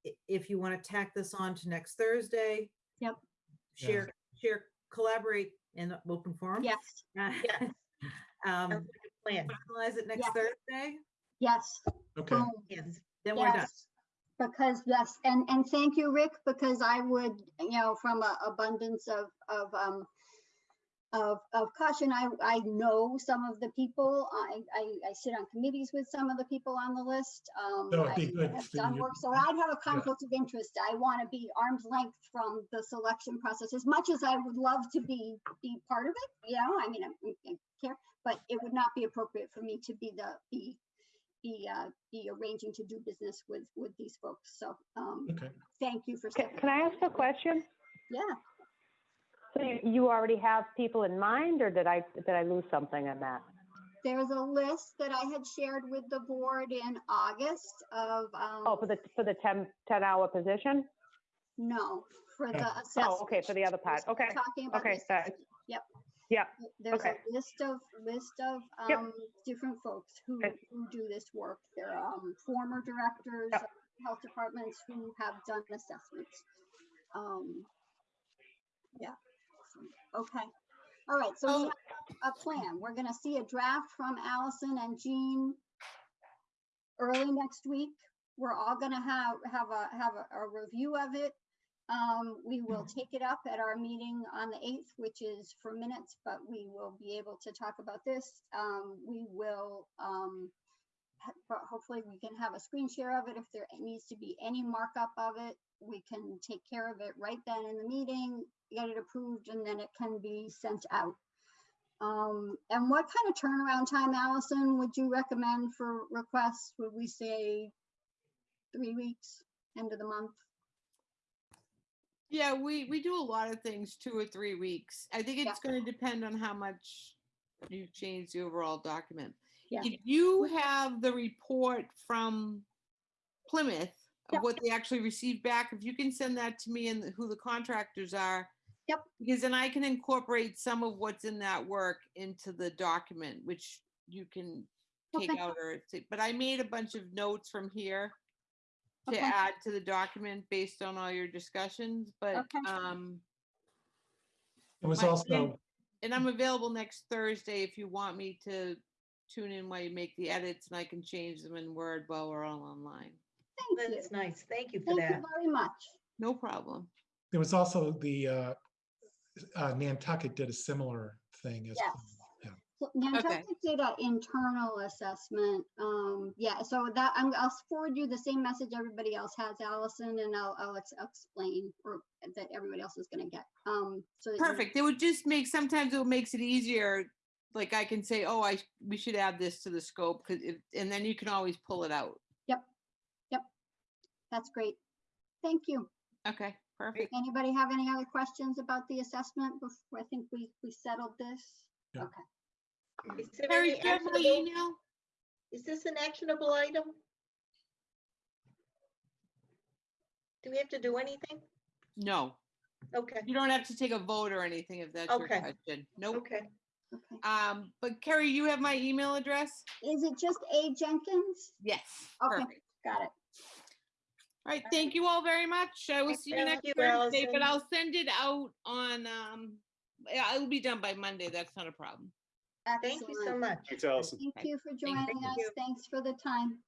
I- If you want to tack this on to next Thursday. Yep. Yeah. Share, share, collaborate in the open forum. Yes, Yes. Um, sounds like a plan. Finalize it next Yes. Thursday, yes. Okay. boom. Yes. then we're done. Yes, Because yes, and, and thank you, Rick, because I would, you know, from a abundance of, of, um, of, of caution, I, I know some of the people, I, I, I sit on committees with some of the people on the list. um, That would be I good have for done you. work, So I'd have a conflict of interest. I want to be arm's length from the selection process, as much as I would love to be, be part of it, you know, I mean, I I care, but it would not be appropriate for me to be the, be, be, uh, be arranging to do business with, with these folks. So, um, Okay. thank you for. Can, stepping can I ask a question? Yeah, So you, you already have people in mind, or did I, did I lose something on that? there's a list that I had shared with the board in August of, Oh, um, for the, for the 10, 10 hour position? no, for the Oh, assessment. Oh, okay, for the other part. Okay, Talking about okay, thanks. assessment. Yep. Yeah, There's a okay. list of, list of, Yep. um, different folks who, Okay. who do this work. They're, um, former directors Yep. of health departments who have done assessments. Um, yeah, so, okay. All right, so we Oh. have a plan. We're gonna see a draft from Allison and Jean early next week. We're all gonna have, have a, have a, a review of it. Um, we will take it up at our meeting on the eighth, which is for minutes, but we will be able to talk about this. Um, we will, um, hopefully we can have a screen share of it. If there needs to be any markup of it, we can take care of it right then in the meeting, get it approved, and then it can be sent out. Um, and what kind of turnaround time, Allison, would you recommend for requests? Would we say three weeks, end of the month? Yeah, we, we do a lot of things two or three weeks. I think Yeah. it's gonna depend on how much you've changed the overall document. Yeah. If you have the report from Plymouth of what they actually received back, if you can send that to me and who the contractors are. Yep. Because then I can incorporate some of what's in that work into the document, which you can take Okay. out or, take- but I made a bunch of notes from here to Okay. add to the document based on all your discussions, but, Okay. um, It was My- also, and I'm available next Thursday if you want me to tune in while you make the edits and I can change them in Word while we're all online. Thank you. That's nice. Thank you for Thank that. you very much. No problem. there was also the, uh, uh, Nantucket did a similar thing as. Yes. yeah. So Nantucket did an internal assessment. Um, yeah, so that, I'm, I'll forward you the same message everybody else has, Allison, and I'll, I'll ex- explain, or that everybody else is gonna get. Um, so. Perfect. It would just make, sometimes it makes it easier. Like I can say, oh, I, we should add this to the scope, cause it, and then you can always pull it out. Yep. Yep. That's great. Thank you. Okay, perfect. Anybody have any other questions about the assessment before, I think we, we settled this? Yeah. Okay. Is there Harry, any do you have actionable- email? Is this an actionable item? Do we have to do anything? No, Okay, you don't have to take a vote or anything if that's your Okay. question. Nope. okay. Okay. Um, but Carrie, you have my email address? Is it just A Jenkins? Yes. Okay. Perfect. Got it. All right, thank you all very much. I will see you you. next Thank you, Thursday, but Allison. I'll send it out on, um, yeah, it'll be done by Monday. That's not a problem. Thank you so Excellent. much. Thanks, Allison. Thank you for joining us. you. Thanks for the time.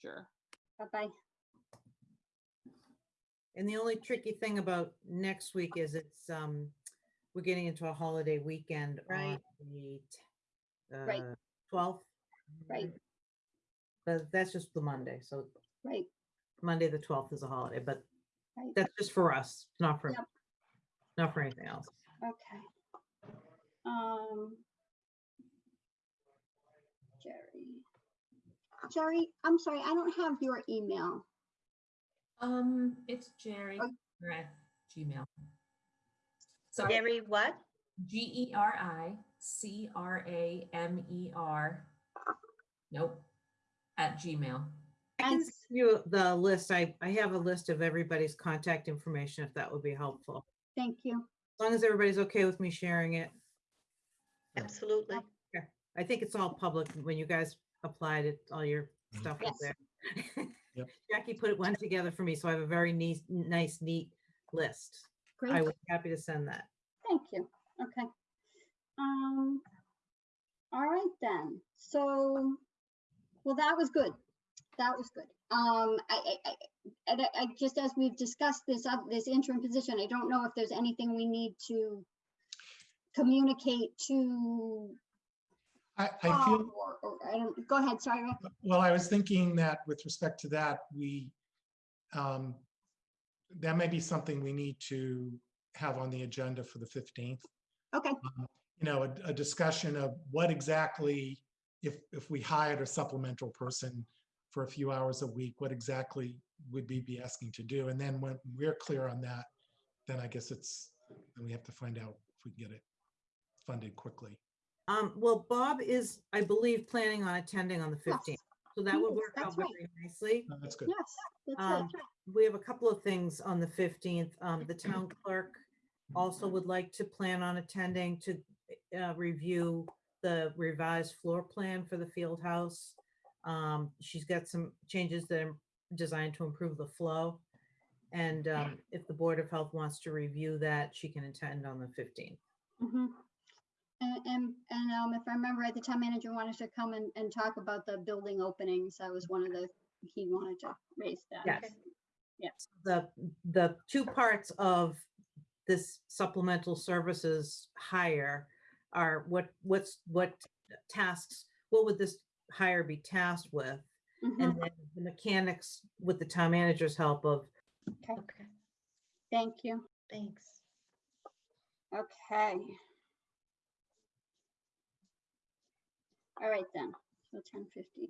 Sure. Bye-bye. And the only tricky thing about next week is it's, um, we're getting into a holiday weekend on Right. the Right. uh, twelfth. Right, But that's just the Monday, so right. Monday, the twelfth is a holiday, but Right. that's just for us, not for, Yep. not for anything else. Okay. Um. Geri. Geri, I'm sorry, I don't have your email. Um, it's Geri, Oh. or at Gmail. So Gary, what? G E R I C R A M E R. Nope, at Gmail. I can send you the list. I, I have a list of everybody's contact information, if that would be helpful. Thank you. As long as everybody's okay with me sharing it. Absolutely. I think it's all public when you guys applied it, all your Mhm. stuff was Yes. there. Yep. Jackie put it one together for me, so I have a very nice, nice, neat list. Great. I Great, was happy to send that. thank you. Okay. Um. All right then. So, well, that was good. That was good. Um, I, I, I, I, I just as we've discussed this, up this interim position, I don't know if there's anything we need to communicate to I, I Bob feel, or, or, I don't, go ahead, sorry, Rick. well, I was thinking that with respect to that, we, um, that may be something we need to have on the agenda for the 15th. Okay, um, you know, a, a discussion of what exactly, if, if we hired a supplemental person for a few hours a week, what exactly would we be asking to do? And then when we're clear on that, then I guess it's, then we have to find out if we can get it funded quickly. Um, well, Bob is, I believe, planning on attending on the Yes, fifteenth, so that he would work that's out right. very nicely. No, That's good. yes, that's right. Um, we have a couple of things on the fifteenth. Um, the town clerk also would like to plan on attending to uh, review the revised floor plan for the field house. Um, she's got some changes that are designed to improve the flow. And um, if the Board of Health wants to review that, she can attend on the fifteenth. Mhm. And, and, and, um, if I remember, right, the town manager wanted to come and, and talk about the building openings. That was one of the, he wanted to raise that. Yes. Okay. Yeah. The, the two parts of this supplemental services hire are what, what's, what tasks, what would this hire be tasked with? Mhm. And then the mechanics with the town manager's help of Okay, Thank you. thanks. Okay. All right then, so ten fifty,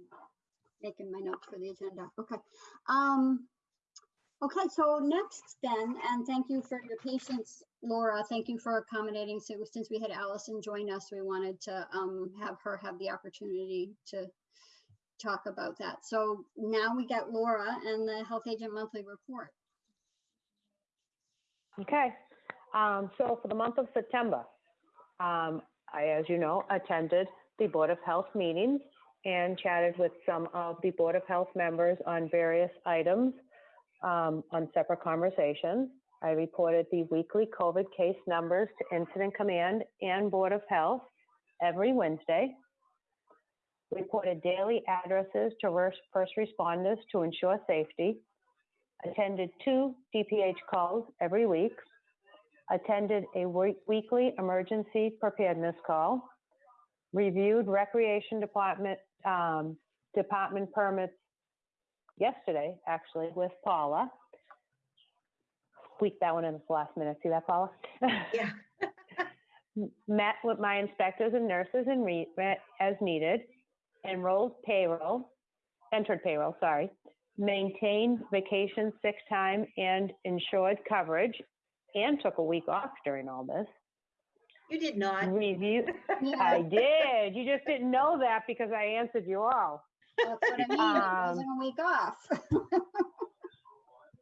making my notes for the agenda, okay. Um, okay, so next then, and thank you for your patience, Laura, thank you for accommodating, so since we had Allison join us, we wanted to um have her have the opportunity to talk about that. So now we got Laura and the Health Agent Monthly Report. Okay, um, so for the month of September, um, I, as you know, attended the Board of Health meetings and chatted with some of the Board of Health members on various items um, on separate conversations. I reported the weekly COVID case numbers to Incident Command and Board of Health every Wednesday. Reported daily addresses to first responders to ensure safety attended two DPH calls every week, attended a weekly emergency preparedness call, reviewed recreation department, um, department permits yesterday, actually, with Paula. Squeaked that one in the last minute. See that, Paula? Yeah. Met with my inspectors and nurses and re, as needed, enrolled payroll, entered payroll, sorry, maintained vacation, sick time, and insured coverage, and took a week off during all this. You did not. Review, I did. You just didn't know that because I answered you all. That's what I mean, it Um, wasn't a week off.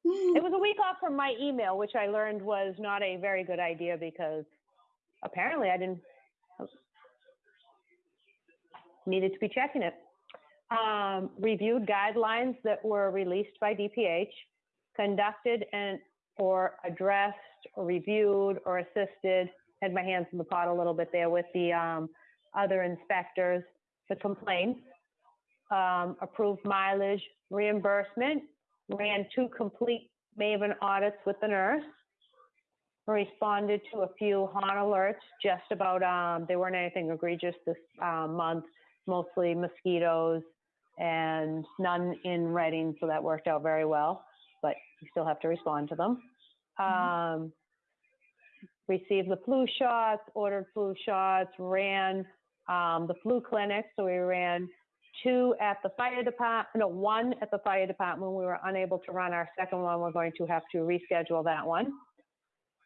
It was a week off from my email, which I learned was not a very good idea because apparently I didn't needed to be checking it. Um, reviewed guidelines that were released by DPH, conducted and or addressed or reviewed or assisted, had my hands in the pot a little bit there with the um, other inspectors, the complaints, um, approved mileage reimbursement, ran two complete Maven audits with the nurse, responded to a few HHAN alerts, just about, um, they weren't anything egregious this, uh, month, mostly mosquitoes and none in Reading, so that worked out very well, but you still have to respond to them. Um, received the flu shots, ordered flu shots, ran, um, the flu clinic, so we ran two at the fire department, no, one at the fire department. We were unable to run our second one. We're going to have to reschedule that one.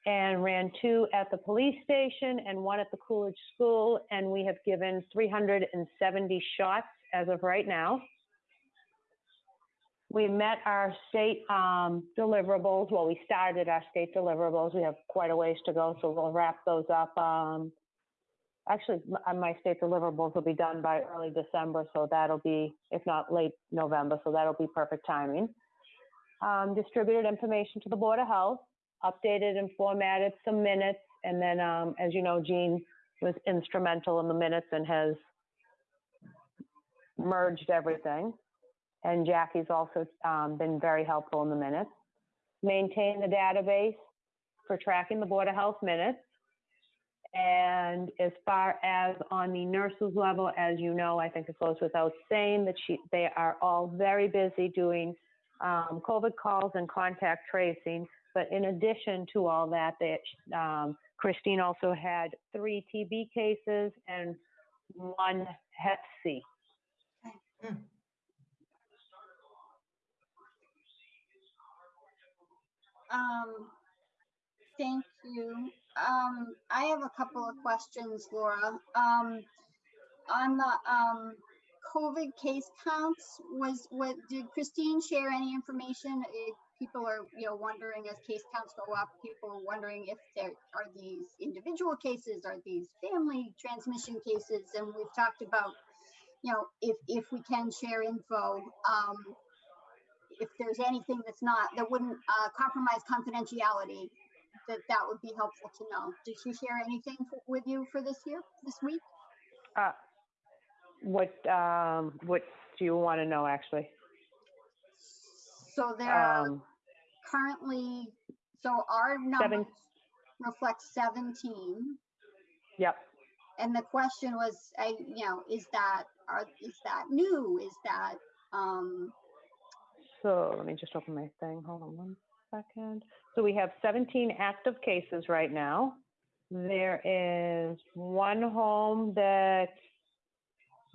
And ran two at the police station and one at the Coolidge School. And we have given 370 shots as of right now. We met our state um, deliverables. Well, we started our state deliverables. We have quite a ways to go, so we'll wrap those up um, actually, uh, my state deliverables will be done by early December, so that'll be, if not late November, so that'll be perfect timing. Um, distributed information to the Board of Health, updated and formatted some minutes, and then, um, as you know, Jean was instrumental in the minutes and has merged everything. And Jackie's also, um, been very helpful in the minutes. Maintain the database for tracking the Board of Health minutes. And as far as on the nurses level, as you know, I think it goes without saying that she, they are all very busy doing um, COVID calls and contact tracing. But in addition to all that, they, um, Christine also had three TB cases and one Hep C. Um, thank you. Um, I have a couple of questions, Laura. Um, on the, um, COVID case counts, was, what, did Christine share any information? People are, you know, wondering as case counts go up, people are wondering if there are these individual cases, are these family transmission cases? And we've talked about, you know, if, if we can share info, um, if there's anything that's not, that wouldn't uh, compromise confidentiality, that that would be helpful to know. Did she share anything with you for this year, this week? Uh, what, um, what do you want to know, actually? So there are, Um, currently, so our numbers reflect seventeen. Yep. And the question was, I, you know, is that, are, is that new? Is that, um, So let me just open my thing. Hold on one second. So we have 17 active cases right now. There is one home that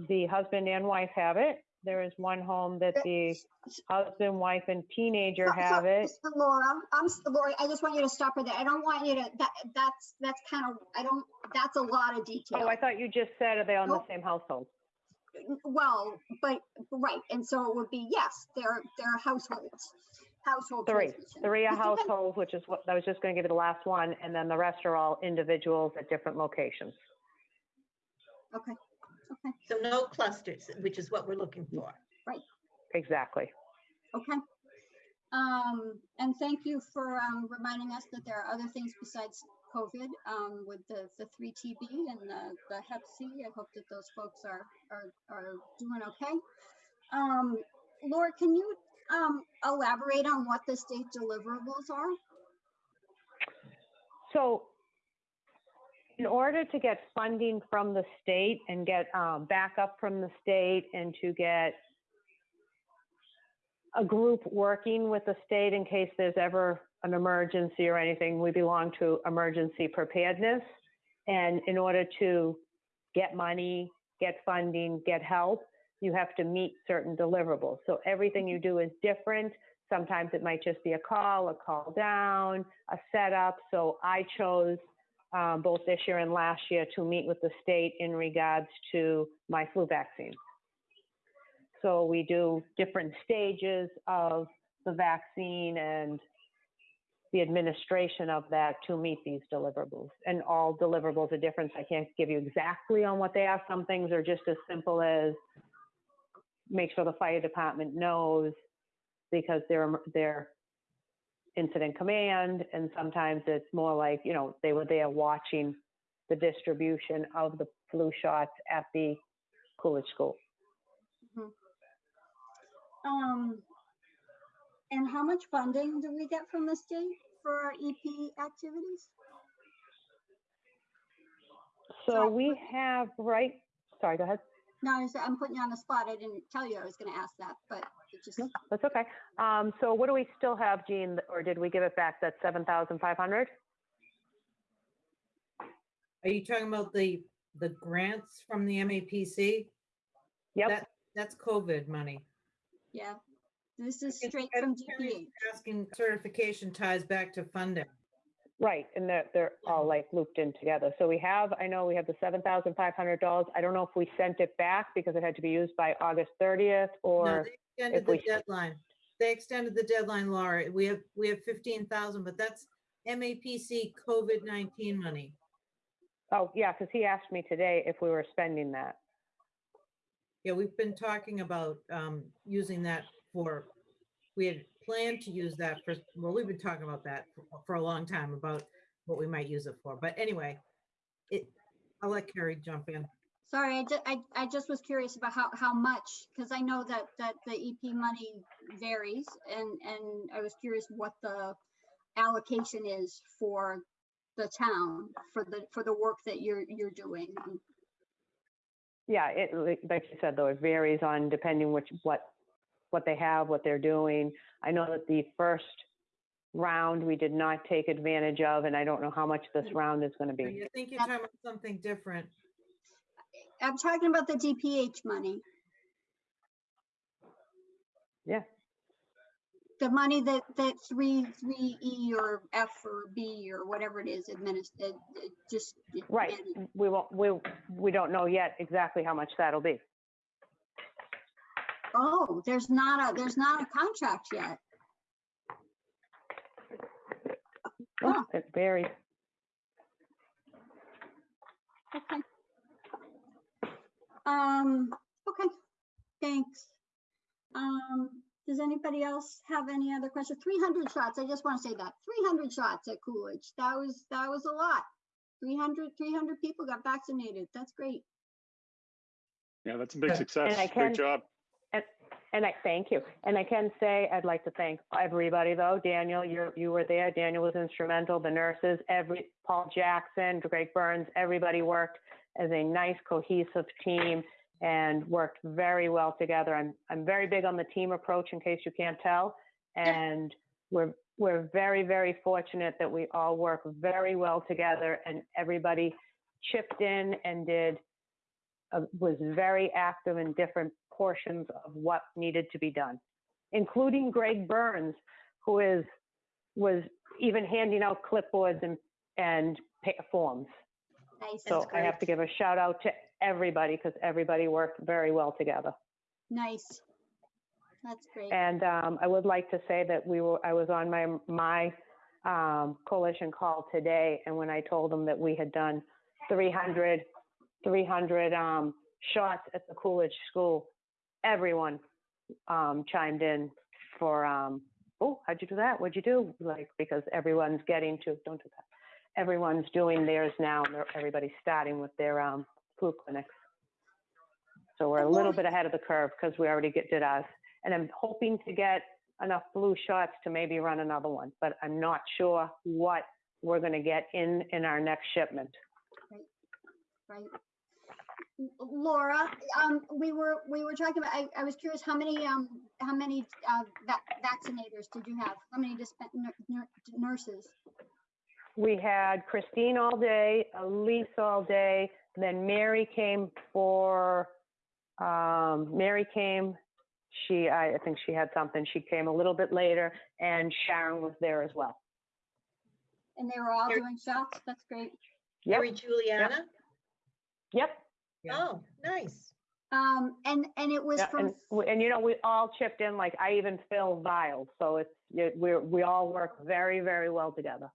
the husband and wife have it. There is one home that the husband, wife, and teenager have it. Laura, I'm, s- Laura, I just want you to stop her there. I don't want you to, that, that's, that's kind of, I don't, that's a lot of detail. Oh, I thought you just said, are they on the same household? Well, but, right, and so it would be, yes, they're, they're households, household. Three, transmission. three are It depends- households, which is what, I was just going to give you the last one, and then the rest are all individuals at different locations. Okay, okay, So no clusters, which is what we're looking for. Right. Exactly. okay. Um, and thank you for, um, reminding us that there are other things besides COVID, um, with the, the three TB and the, the Hep C. I hope that those folks are, are, are doing okay. Um, Laura, can you, um, elaborate on what the state deliverables are? So in order to get funding from the state and get um, backup from the state and to get a group working with the state in case there's ever an emergency or anything, we belong to emergency preparedness. And in order to get money, get funding, get help, you have to meet certain deliverables. So everything you do is different. Sometimes it might just be a call, a call down, a setup. So I chose um, both this year and last year to meet with the state in regards to my flu vaccine. So we do different stages of the vaccine and the administration of that to meet these deliverables. And all deliverables are different. I can't give you exactly on what they are. Some things are just as simple as make sure the fire department knows because they're they're incident command and sometimes it's more like you know they were there watching the distribution of the flu shots at the Coolidge School. Um, and how much funding do we get from the state for our EP activities? So we have right. Sorry, go ahead. No, I was- I'm putting you on the spot. I didn't tell you I was gonna ask that, but it just, No, that's okay. Um, so what do we still have, Jean, or did we give it back? that seven thousand five hundred. Are you talking about the, the grants from the MAPC? Yep. That, that's COVID money. yeah. This is straight I'm from curious, DPH. Asking certification ties back to funding. Right, and they're, they're all like looped in together. So we have, I know we have the seven thousand five hundred dollars. I don't know if we sent it back because it had to be used by August thirtieth No, or, they extended if the we- deadline. They extended the deadline, Laura. We have, we have fifteen thousand, but that's MAPC COVID-19 money. oh, yeah, because he asked me today if we were spending that. Yeah, we've been talking about um, using that for, we had planned to use that for, well, we've been talking about that for- for a long time about what we might use it for. But anyway, it, I'll let Carrie jump in. Sorry, I just, I, I just was curious about how, how much, because I know that, that the EP money varies and, and I was curious what the allocation is for the town, for the, for the work that you're, you're doing. Yeah, it, like like you said, though, it varies on depending which, what, what they have, what they're doing. I know that the first round we did not take advantage of, and I don't know how much this mm. round is gonna I be. think you're talking about something different. I'm talking about the DPH money, Yeah, the money that, that three, three E or F or B or whatever it is administered, uh, uh, just. right. managed. We won't, we, we don't know yet exactly how much that'll be. Oh, there's not a, there's not a contract yet. Huh. It varies. Okay. Um, okay, thanks. Um, does anybody else have any other questions? Three hundred shots, I just want to say that, three hundred shots at Coolidge, that was, that was a lot. 300 300 people got vaccinated, that's great. Yeah, that's a big success. I can- Great job. And, I thank you. And I can say, I'd like to thank everybody though. Daniel, you you were there. Daniel was instrumental, the nurses, every, Paul Jackson, Greg Burns, everybody worked as a nice cohesive team and worked very well together. I'm, I'm very big on the team approach in case you can't tell. And we're, we're very, very fortunate that we all work very well together and everybody chipped in and did, uh, was very active in different portions of what needed to be done, including Greg Burns, who is, was even handing out clipboards and, and forms. Nice, So I have to give a shout out to everybody because everybody worked very well together. nice. That's great. And um, I would like to say that we were, I was on my, my um, coalition call today, and when I told them that we had done 300, 300 um, shots at the Coolidge School, everyone um, chimed in for, um, oh, how'd you do that? What'd you do? Like, because everyone's getting to, don't do that. Everyone's doing theirs now, and everybody's starting with their um, flu clinics. So we're a little bit ahead of the curve because we already get, did ours. And I'm hoping to get enough flu shots to maybe run another one, but I'm not sure what we're going to get in, in our next shipment. Right. L- Laura, um, we were, we were talking about, I, I was curious, how many, um, how many, uh, va- vaccinators did you have? How many dispen- nur- nur- nurses? We had Christine all day, Elise all day, then Mary came for, um, Mary came, she, I, I think she had something, she came a little bit later, and Sharon was there as well. And they were all Here- doing shots? That's great. Yep, Mary Juliana? yep. Yeah. Oh, nice. Um, and, and it was Yeah, from, and, and you know, we all chipped in, like, I even fill vials, so it's, it- we're, we all work very, very well together.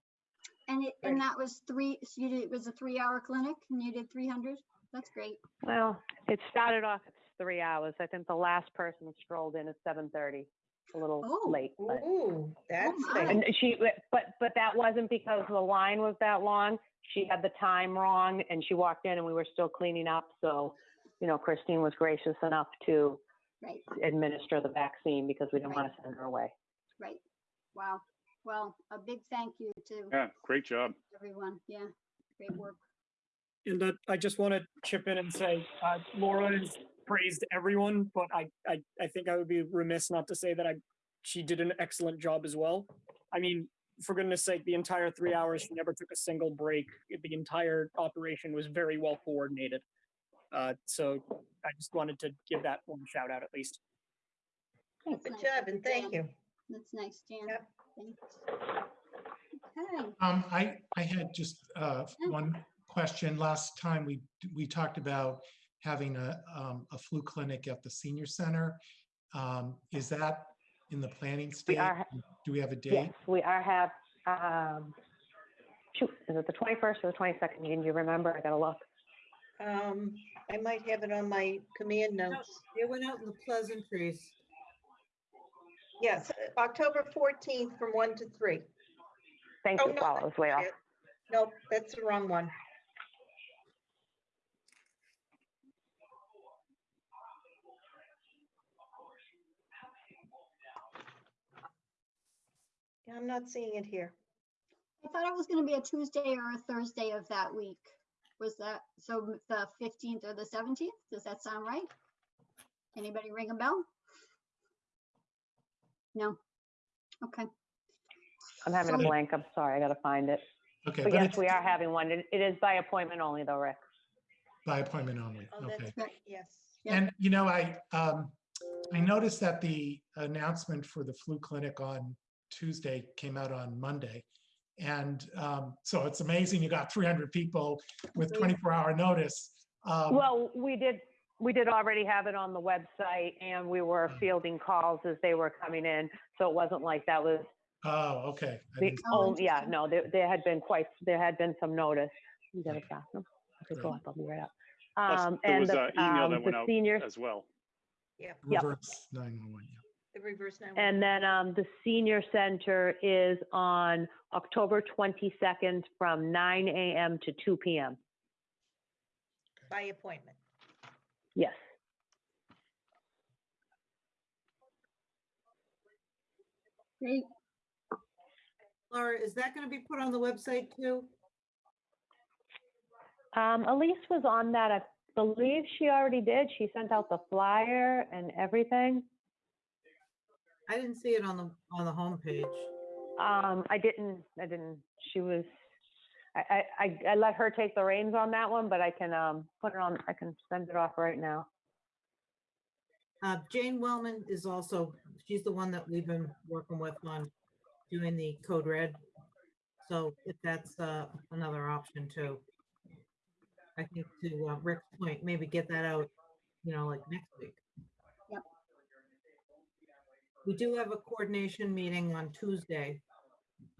and it, and that was three, so you did, it was a three-hour clinic and you did three hundred? That's great. Well, it started off at three hours. I think the last person strolled in at seven thirty, a little Oh. late. But, Ooh, that's my. nice. and she, but but that wasn't because the line was that long. She had the time wrong, and she walked in, and we were still cleaning up. So, you know, Christine was gracious enough to Right, administer the vaccine because we didn't want to send her away. right. Wow. Well, a big thank you to Yeah, great job. everyone. Yeah, great work. And uh, I just want to chip in and say, uh, Laura has praised everyone, but I, I, I think I would be remiss not to say that I, she did an excellent job as well. I mean, for goodness sake, the entire three hours, she never took a single break. The entire operation was very well coordinated. Uh, so I just wanted to give that one shout out at least. That's Good nice job and thank you. That's nice, Jan. Yep. Thanks. Okay, Um, I, I had just, uh, one question. Last time we, we talked about having a, um, a flu clinic at the senior center. Um, is that in the planning stage? are- Do we have a date? Yes, date? we are have. Um, shoot, is it the twenty first or the twenty second? Do you remember? I gotta look. Um, I might have it on my command notes. It went out in the pleasantries. Yes, October fourteenth from one to three. Thank Oh, you. no, Wow, I was way off. Nope, that's the wrong one. Yeah, I'm not seeing it here. I thought it was gonna be a Tuesday or a Thursday of that week. Was that, so the fifteenth or the seventeenth? Does that sound right? Anybody ring a bell? No? Okay, I'm having a So- blank. I'm sorry. I gotta find it. Okay, But but yes, it's we are having one. It it is by appointment only though, Rick. by appointment only. Oh, Okay. that's right, yes. Yeah. And, you know, I, um, I noticed that the announcement for the flu clinic on Tuesday came out on Monday. And, um, so it's amazing you got 300 people with Mhm. 24 hour notice. Um, Well, we did, we did already have it on the website and we were Mm. fielding calls as they were coming in. So it wasn't like that was Oh, okay. The, Oh, yeah, no, there, there had been quite, there had been some notice. You got a Okay. bathroom? Okay, go up, I'll be right up. Plus, Um, there and was the, an email um, that the went out senior, as well. Yep. Reverse 911, yeah. The reverse now. and then, um, the senior center is on October twenty-second from nine AM to two PM. By appointment. Yes. Great. Laura, is that going to be put on the website too? Um, Elise was on that. I believe she already did. She sent out the flyer and everything. I didn't see it on the, on the homepage. Um, I didn't, I didn't, she was, I, I, I, I let her take the reins on that one, but I can, um, put it on, I can send it off right now. Uh, Jane Wellman is also, she's the one that we've been working with on doing the code red. So if that's, uh, another option too. I think to uh, Rick's point, maybe get that out, you know, like next week. We do have a coordination meeting on Tuesday,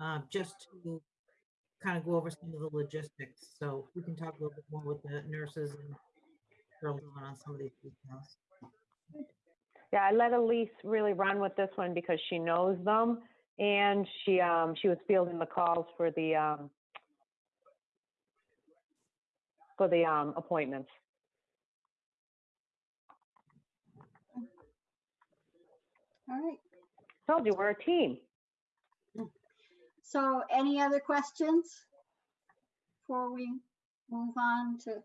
uh, just to kind of go over some of the logistics. So we can talk a little bit more with the nurses and girls on some of these details. Yeah, I let Elise really run with this one because she knows them. And she, um, she was fielding the calls for the, um, for the, um, appointments. All right. Told you, we're a team. So any other questions? Before we move on to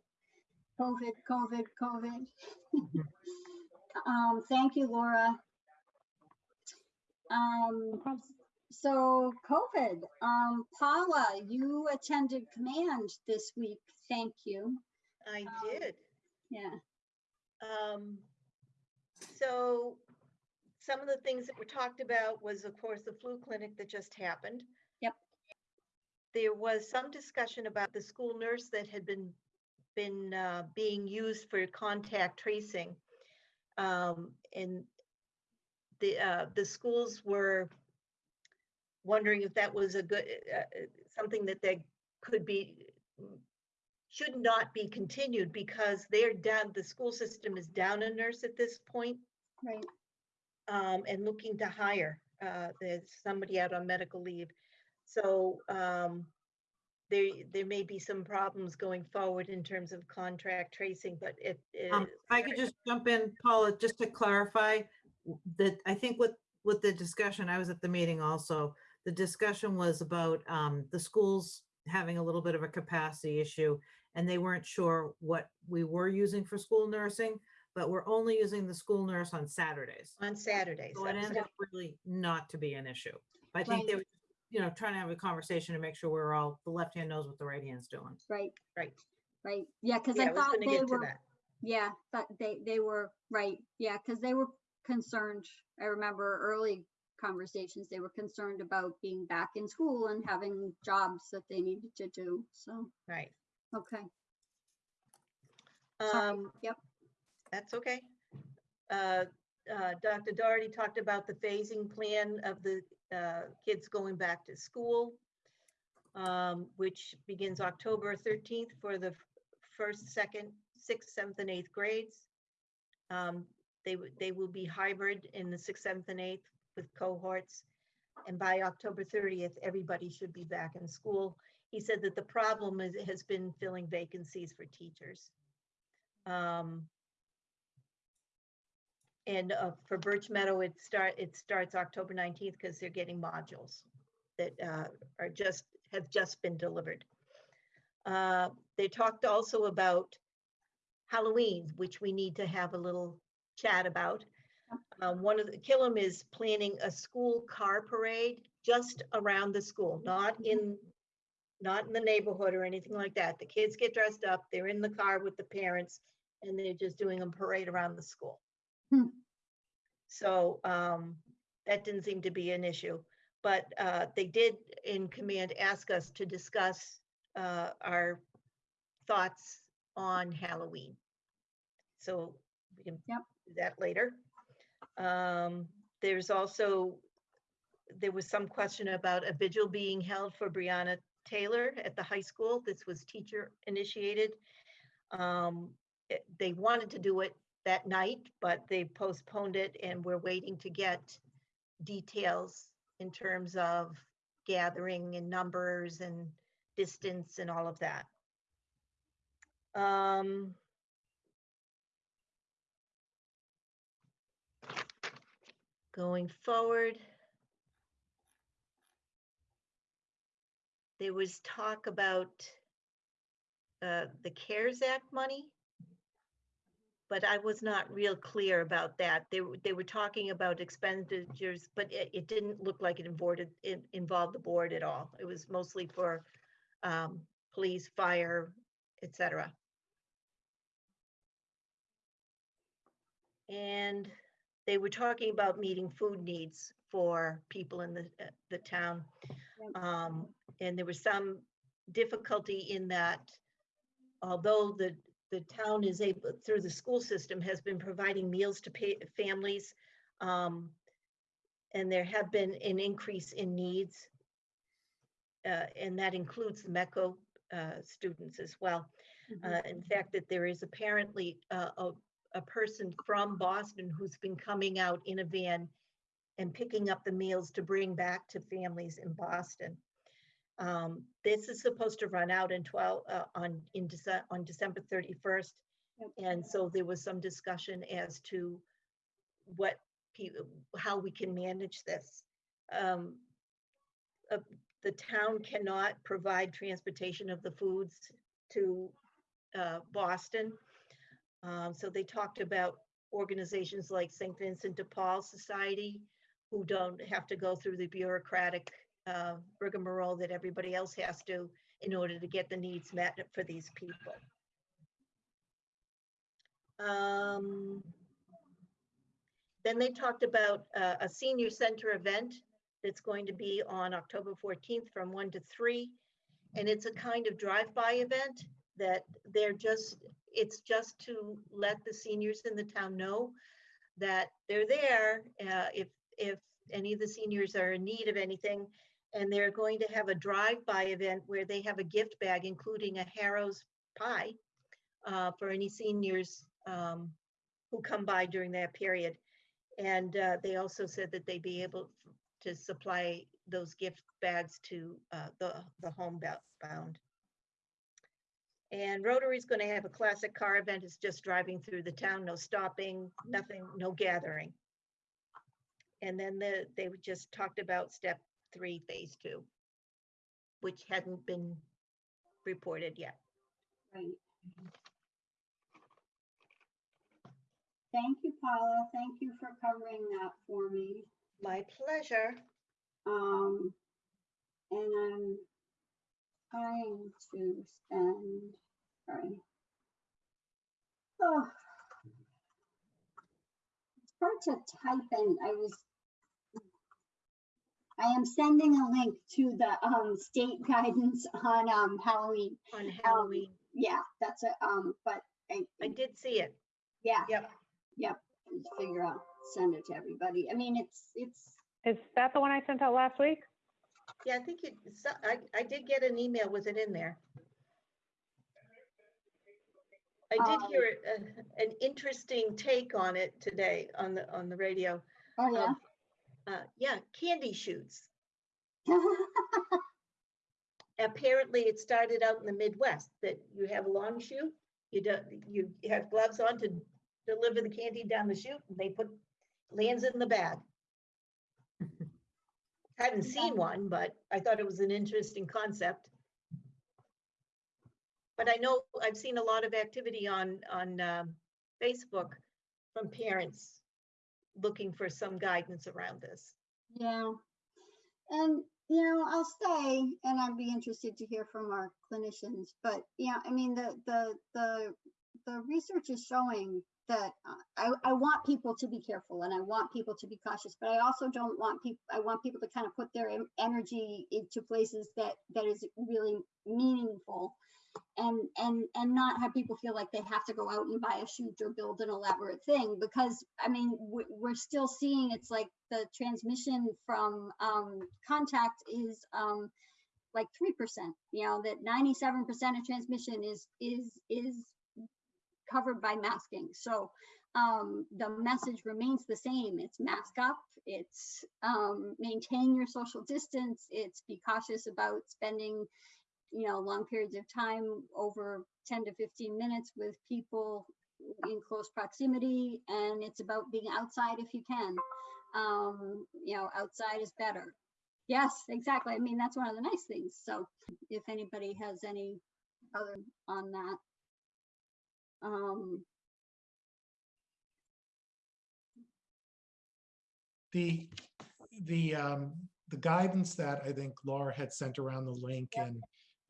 COVID, COVID, COVID? Um, thank you, Laura. Um, so COVID, um, Paula, you attended command this week. Thank you. I Um, did. Yeah, Um, so some of the things that were talked about was, of course, the flu clinic that just happened. Yep. There was some discussion about the school nurse that had been, been, uh, being used for contact tracing. Um, and the, uh, the schools were wondering if that was a good, uh, uh, something that they could be, should not be continued because they're down, the school system is down a nurse at this point, right. Um, and looking to hire. Uh, there's somebody out on medical leave. So, um, there, there may be some problems going forward in terms of contract tracing, but it. Um, is if I could just jump in, Paula, just to clarify that I think with, with the discussion, I was at the meeting also. The discussion was about, um, the schools having a little bit of a capacity issue and they weren't sure what we were using for school nursing, but we're only using the school nurse on Saturdays. On Saturdays. So it that was ended up really not to be an issue. I think they were, you know, trying to have a conversation to make sure we're all, the left hand knows what the right hand's doing. Right, Right. right. Yeah, because Yeah, I I was thought gonna they get to were, that. yeah, but they, they were, right. Yeah, because they were concerned. I remember early conversations, they were concerned about being back in school and having jobs that they needed to do. So, Right. okay. Sorry. Um, Yep. That's okay. Uh, uh, Dr. Doherty talked about the phasing plan of the uh, kids going back to school, um, which begins October 13th for the first, second, sixth, seventh, and eighth grades. Um, They, they will be hybrid in the sixth, seventh, and eighth with cohorts. And by October 30th, everybody should be back in school. He said that the problem is, has been filling vacancies for teachers. Um, and uh, for Birch Meadow, it start, it starts October nineteenth because they're getting modules that uh, are just, have just been delivered. Uh, They talked also about Halloween, which we need to have a little chat about. Um, One of the, Killam is planning a school car parade just around the school, not in, not in the neighborhood or anything like that. The kids get dressed up, they're in the car with the parents, and they're just doing a parade around the school. Hmm. So um, that didn't seem to be an issue, but uh, they did in command ask us to discuss uh, our thoughts on Halloween. So we can Yep. do that later. Um, There's also, there was some question about a vigil being held for Breonna Taylor at the high school. This was teacher initiated. Um, it- They wanted to do it that night, but they postponed it and we're waiting to get details in terms of gathering and numbers and distance and all of that. Um, going forward, there was talk about uh, the CARES Act money but I was not real clear about that. They, were they were talking about expenditures, but it, it didn't look like it involved, it involved the board at all. It was mostly for um, police, fire, et cetera. And they were talking about meeting food needs for people in the, uh, the town. Um, and there was some difficulty in that although the, the town is able, through the school system, has been providing meals to pay, families. Um, and there have been an increase in needs. Uh, and that includes the METCO, uh, students as well. Mhm. Uh, in fact, that there is apparently uh, a, a person from Boston who's been coming out in a van and picking up the meals to bring back to families in Boston. Um, this is supposed to run out in twelve, uh, on, in Dece- on December thirty-first. And so there was some discussion as to what, pe- how we can manage this. Um, uh, the town cannot provide transportation of the foods to uh, Boston. Um, So they talked about organizations like St. Vincent de Paul Society, who don't have to go through the bureaucratic uh, rigmarole that everybody else has to in order to get the needs met for these people. Um, Then they talked about uh, a senior center event that's going to be on October 14th from 1 to 3. And it's a kind of drive-by event that they're just, it's just to let the seniors in the town know that they're there uh, if, if any of the seniors are in need of anything. And they're going to have a drive-by event where they have a gift bag, including a Harrow's pie uh, for any seniors um, who come by during that period. And uh, they also said that they'd be able to supply those gift bags to uh, the, the homebound. And Rotary's going to have a classic car event. It's just driving through the town, no stopping, nothing, no gathering. And then the, they just talked about step three, phase two, which hadn't been reported yet. Right. Thank you, Paula. Thank you for covering that for me. My pleasure. Um, and I'm trying to spend, sorry. Oh. It's hard to type in, I was. I am sending a link to the, um, state guidance on, um, Halloween. On Halloween, Yeah, that's a, um, but I, I did see it. yeah, Yep. just figure out, send it to everybody. I mean, it's, it's, Is that the one I sent out last week? Yeah, I think it, so- I, I did get an email with it in there. I did Um, hear a- an interesting take on it today on the, on the radio. oh, yeah. of, Uh, yeah, candy chutes. Apparently, it started out in the Midwest, that you have a long chute, you do, you have gloves on to deliver the candy down the chute, and they put, lands in the bag. I hadn't seen one, but I thought it was an interesting concept. But I know, I've seen a lot of activity on, on um, Facebook from parents looking for some guidance around this. Yeah. And, you know, I'll stay and I'd be interested to hear from our clinicians, but yeah, I mean, the, the, the, the research is showing that uh, I, I want people to be careful and I want people to be cautious, but I also don't want people, I want people to kind of put their energy into places that, that is really meaningful. And, and, and not have people feel like they have to go out and buy a chute or build an elaborate thing, because, I mean, we, we're still seeing, it's like the transmission from, um, contact is, um, like three percent, you know, that ninety-seven percent of transmission is, is, is covered by masking. So um, the message remains the same. It's mask up, it's um, maintain your social distance, it's be cautious about spending, you know, long periods of time over 10 to 15 minutes with people in close proximity. And it's about being outside if you can. Um, you know, outside is better. Yes, exactly. I mean, that's one of the nice things. So if anybody has any other on that. Um, The, the, um, the guidance that I think Laura had sent around the link Yep. and,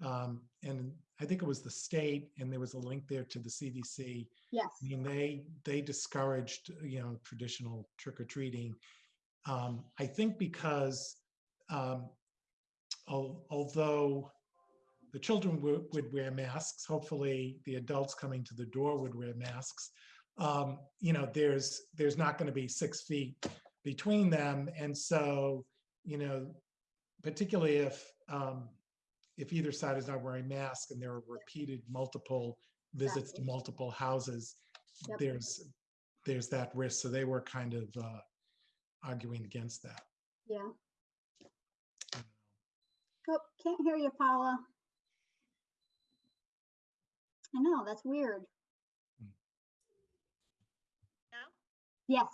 um, and I think it was the state and there was a link there to the CDC. yes, I mean, they, they discouraged, you know, traditional trick or treating. Um, I think because, um, al- although the children would, wear masks, hopefully the adults coming to the door would wear masks. Um, you know, there's, there's not going to be six feet between them. And so, you know, particularly if, um, if either side is not wearing masks and there are repeated multiple visits to multiple houses, Yep. there's, there's that risk. So they were kind of uh, arguing against that. yeah. Oh, can't hear you, Paula. I know, that's weird. Now? Yes,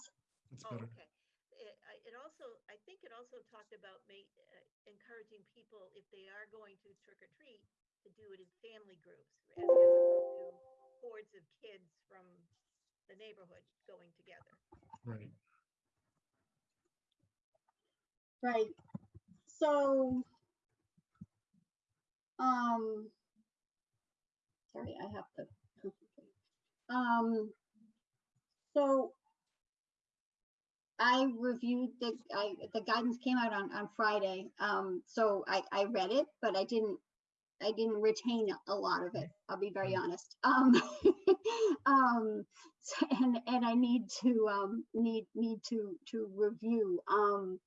It's Oh, better. okay. It, I- it also, I think it also talked about ma- uh, encouraging people, if they are going to trick or treat, to do it in family groups as as opposed to hordes of kids from the neighborhood going together. Right. right. So, um, sorry, I have to. Um, so I reviewed the, I, the guidance came out on, on Friday. Um, so I, I read it, but I didn't, I didn't retain a lot of it. I'll be very honest. Um, um, so- and, and I need to, um, need, need to, to review. Um,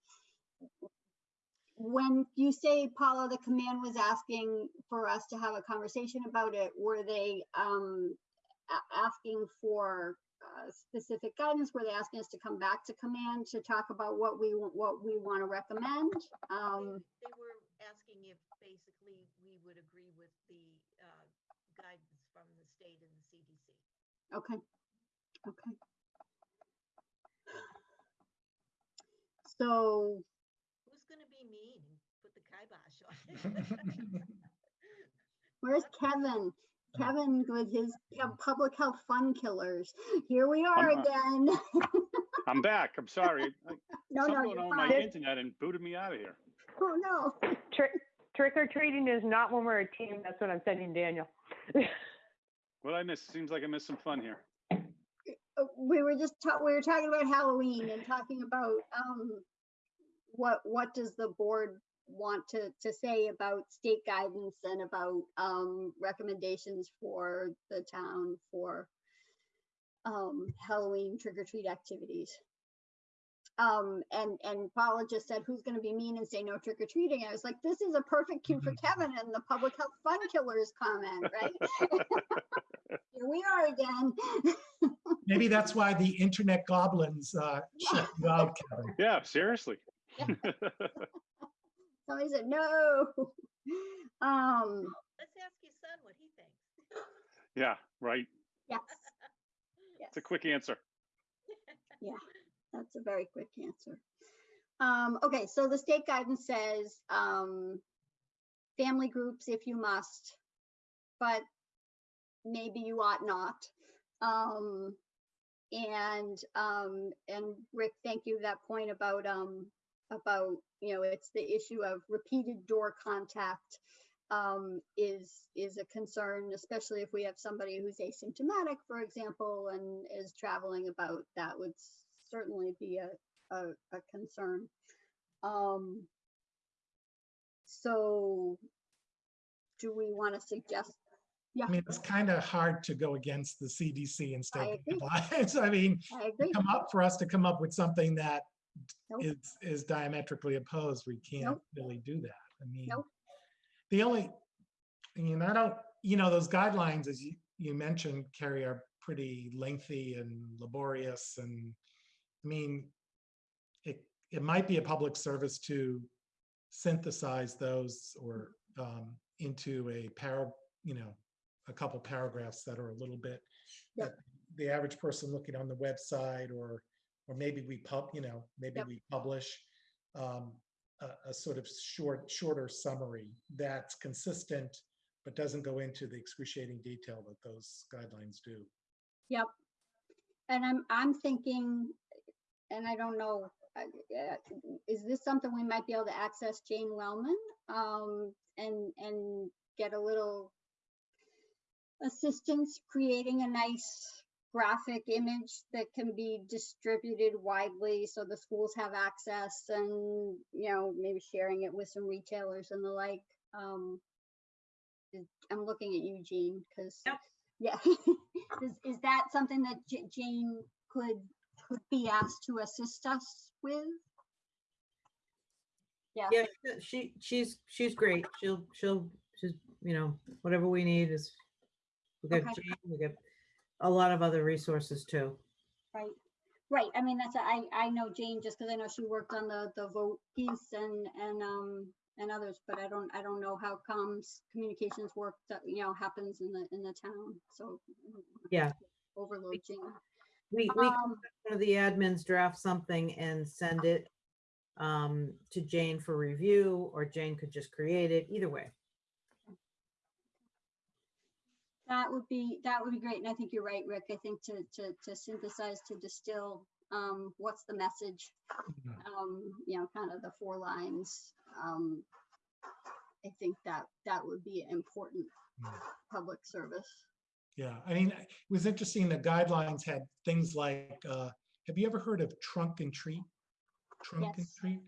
when you say, Paula, the command was asking for us to have a conversation about it, were they, um, asking for uh, specific guidance? Were they're asking us to come back to command to talk about what we, what we want to recommend? They- Um, They were asking if basically we would agree with the uh, guidance from the state and the CDC. okay, okay. So, Who's gonna be mean and put the kibosh on where's Kevin? Kevin with his public health fun killers. Here we are I'm, uh, again. I'm back. I'm sorry. I- No, Something no, going you're on with my fine. internet and booted me out of here. Oh, no. Trick, trick or treating is not when we're a team. That's what I'm sending Daniel. What I missed? Seems like I missed some fun here. uh, we were just ta- we were talking about Halloween and talking about um what what does the board want to to say about state guidance and about um recommendations for the town for um Halloween trick or treat activities. Um and and Paula just said who's going to be mean and say no trick or treating. I was like this is a perfect cue for Kevin and the public health fun killers comment, right? Here we are again. Maybe that's why the internet goblins uh, shut you out, Kevin. Yeah, seriously. Somebody said no. Um, Let's ask your son what he thinks. yeah, right. yes, It's a quick answer. Yeah, that's a very quick answer. Um, okay, so the state guidance says, um, family groups if you must, but maybe you ought not. Um, and, um, and Rick, thank you that point about, um, about, you know, it's the issue of repeated door contact um, is is a concern, especially if we have somebody who's asymptomatic, for example, and is traveling about. That would certainly be a a, a concern. Um, so, do we want to suggest? Yeah, I mean, it's kind of hard to go against the CDC and state guidelines. I mean, I come up for us to come up with something that Nope. is is diametrically opposed. We can't Nope. really do that. I mean, Nope. the only, I mean, I don't, you know, those guidelines, as you, you mentioned, Carrie, are pretty lengthy and laborious. And I mean, it, it might be a public service to synthesize those or um, into a para, you know, a couple paragraphs that are a little bit Yep. that the average person looking on the website or or maybe we pub, you know, maybe Yep. we publish. Um, a, a sort of short, shorter summary that's consistent, but doesn't go into the excruciating detail that those guidelines do. Yep. And I'm, I'm thinking, and I don't know, uh, uh, is this something we might be able to access Jane Wellman? Um, and, and get a little assistance creating a nice graphic image that can be distributed widely so the schools have access and, you know, maybe sharing it with some retailers and the like. Um, I'm looking at you, Jean, because Yep. yeah, is, is that something that J- Jane could, could be asked to assist us with? Yeah, Yeah, she, she's, she's great. She'll, she'll, she's, you know, whatever we need is, we got, Okay. Jane, we got a lot of other resources too. right, right. I mean, that's, I, I know Jane just because I know she worked on the, the vote piece and, and, um, and others, but I don't, I don't know how comms communications work that, you know, happens in the, in the town, so. I don't wanna Yeah. Overload Jane. We, we, Um, one of the admins draft something and send it um, to Jane for review, or Jane could just create it, either way. That would be, that would be great. And I think you're right, Rick. I think to, to, to synthesize, to distill, um, what's the message? Mhm. Um, you know, kind of the four lines. Um, I think that, that would be important Mm. public service. Yeah, I mean, it was interesting, the guidelines had things like, uh, have you ever heard of trunk and treat? Trunk and Yes. treat?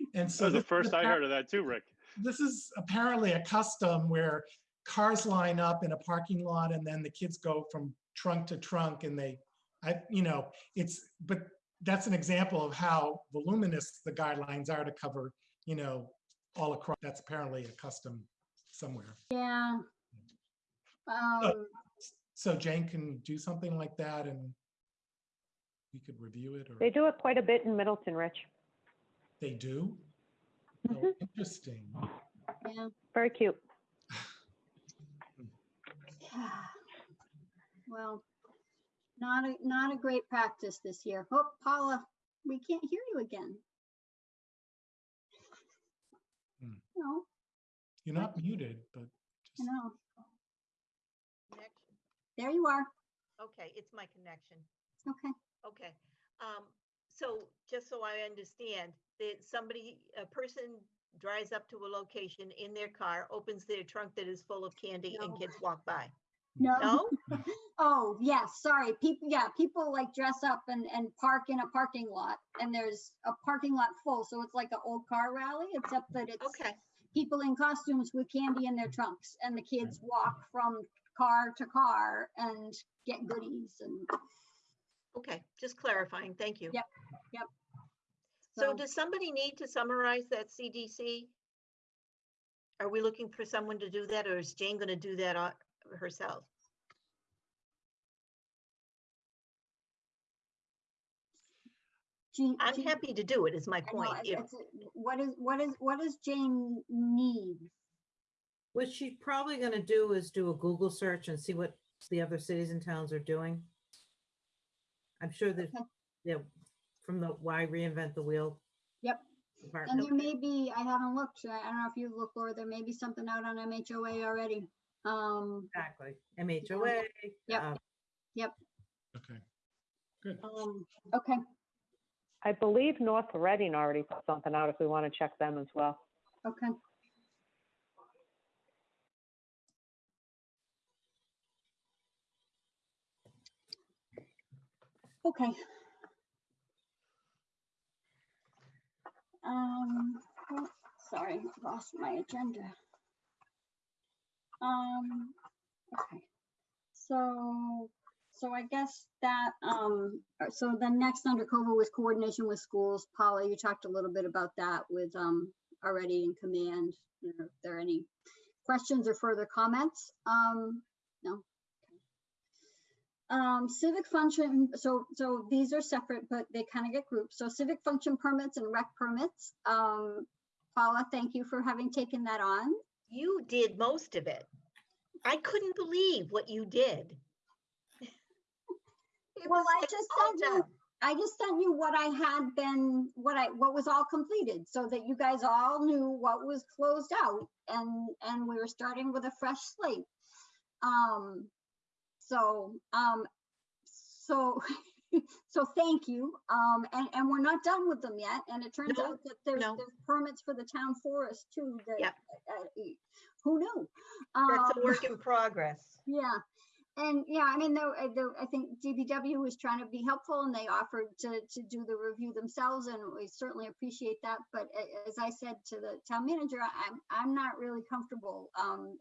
And That so. was the this is first I heard of that too, Rick. This is apparently a custom where cars line up in a parking lot and then the kids go from trunk to trunk and they, I, you know, it's, but that's an example of how voluminous the guidelines are to cover, you know, all across, that's apparently a custom somewhere. Yeah. Um, So Jane can do something like that and we could review it or They do it quite a bit in Middleton, Rich. they do? Oh, Mhm. Interesting. yeah. Very cute. Well, not a, not a great practice this year. Oh, Paula, we can't hear you again. Hmm. No, You're not muted, but just, know. Connection. There you are. Okay, it's my connection. Okay. Okay. Um, so just so I understand, that somebody, a person drives up to a location in their car, opens their trunk that is full of candy and kids walk by. No. No? Oh, yes, sorry. People, yeah, people like dress up and, and park in a parking lot and there's a parking lot full. So it's like an old car rally, except that it's Okay, people in costumes with candy in their trunks and the kids walk from car to car and get goodies and okay, just clarifying. Thank you. Yep, yep. So So- does somebody need to summarize that CDC? Are we looking for someone to do that or is Jane gonna do that uh, herself? Jean. I'm Jean- happy to do it is my I know, point. it's- If- it's- What is, what is, what does Jane need? What she's probably gonna do is do a Google search and see what the other cities and towns are doing. I'm sure that, Okay. yeah, from the why reinvent the wheel. Yep. And there may be, I haven't looked, I I don't know if you look, or there may be something out on MHOA already. Um, Exactly, MHOA. Yep. uh, okay. Good. um, okay, I believe North Reading already put something out if we want to check them as well. okay. Okay. Um, oh, sorry, lost my agenda. Um, okay. So, so I guess that, um, uh, so the next under COVID was coordination with schools. Paula, you talked a little bit about that with, um, already in command. If there are any questions or further comments? Um, no. Um, civic function, so, so these are separate, but they kind of get grouped. So civic function permits and rec permits. Um, Paula, thank you for having taken that on. You did most of it. I couldn't believe what you did. Well, I like just said you- I just sent you what I had been, what I, what was all completed, so that you guys all knew what was closed out and, and we were starting with a fresh slate. Um, so, um, so, so thank you. Um, and, and we're not done with them yet, and it turns No, out that there's, no. there's permits for the town forest too, that, Yep. uh, who knew? That's a Um, work in progress. yeah, and yeah, I mean, though, uh, though, I think DPW was trying to be helpful and they offered to, to do the review themselves and we certainly appreciate that. But as I said to the town manager, I'm, I'm not really comfortable, um,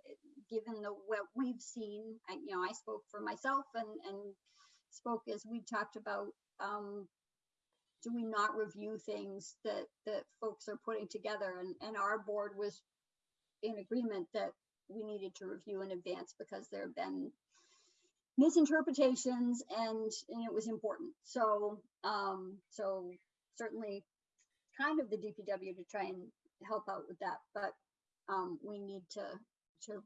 given the, what we've seen. I, you know, I spoke for myself and, and spoke as we talked about, um, do we not review things that, that folks are putting together? And, and our board was in agreement that we needed to review in advance because there have been misinterpretations and, and it was important. So, um, so certainly kind of the DPW to try and help out with that, but, um, we need to, to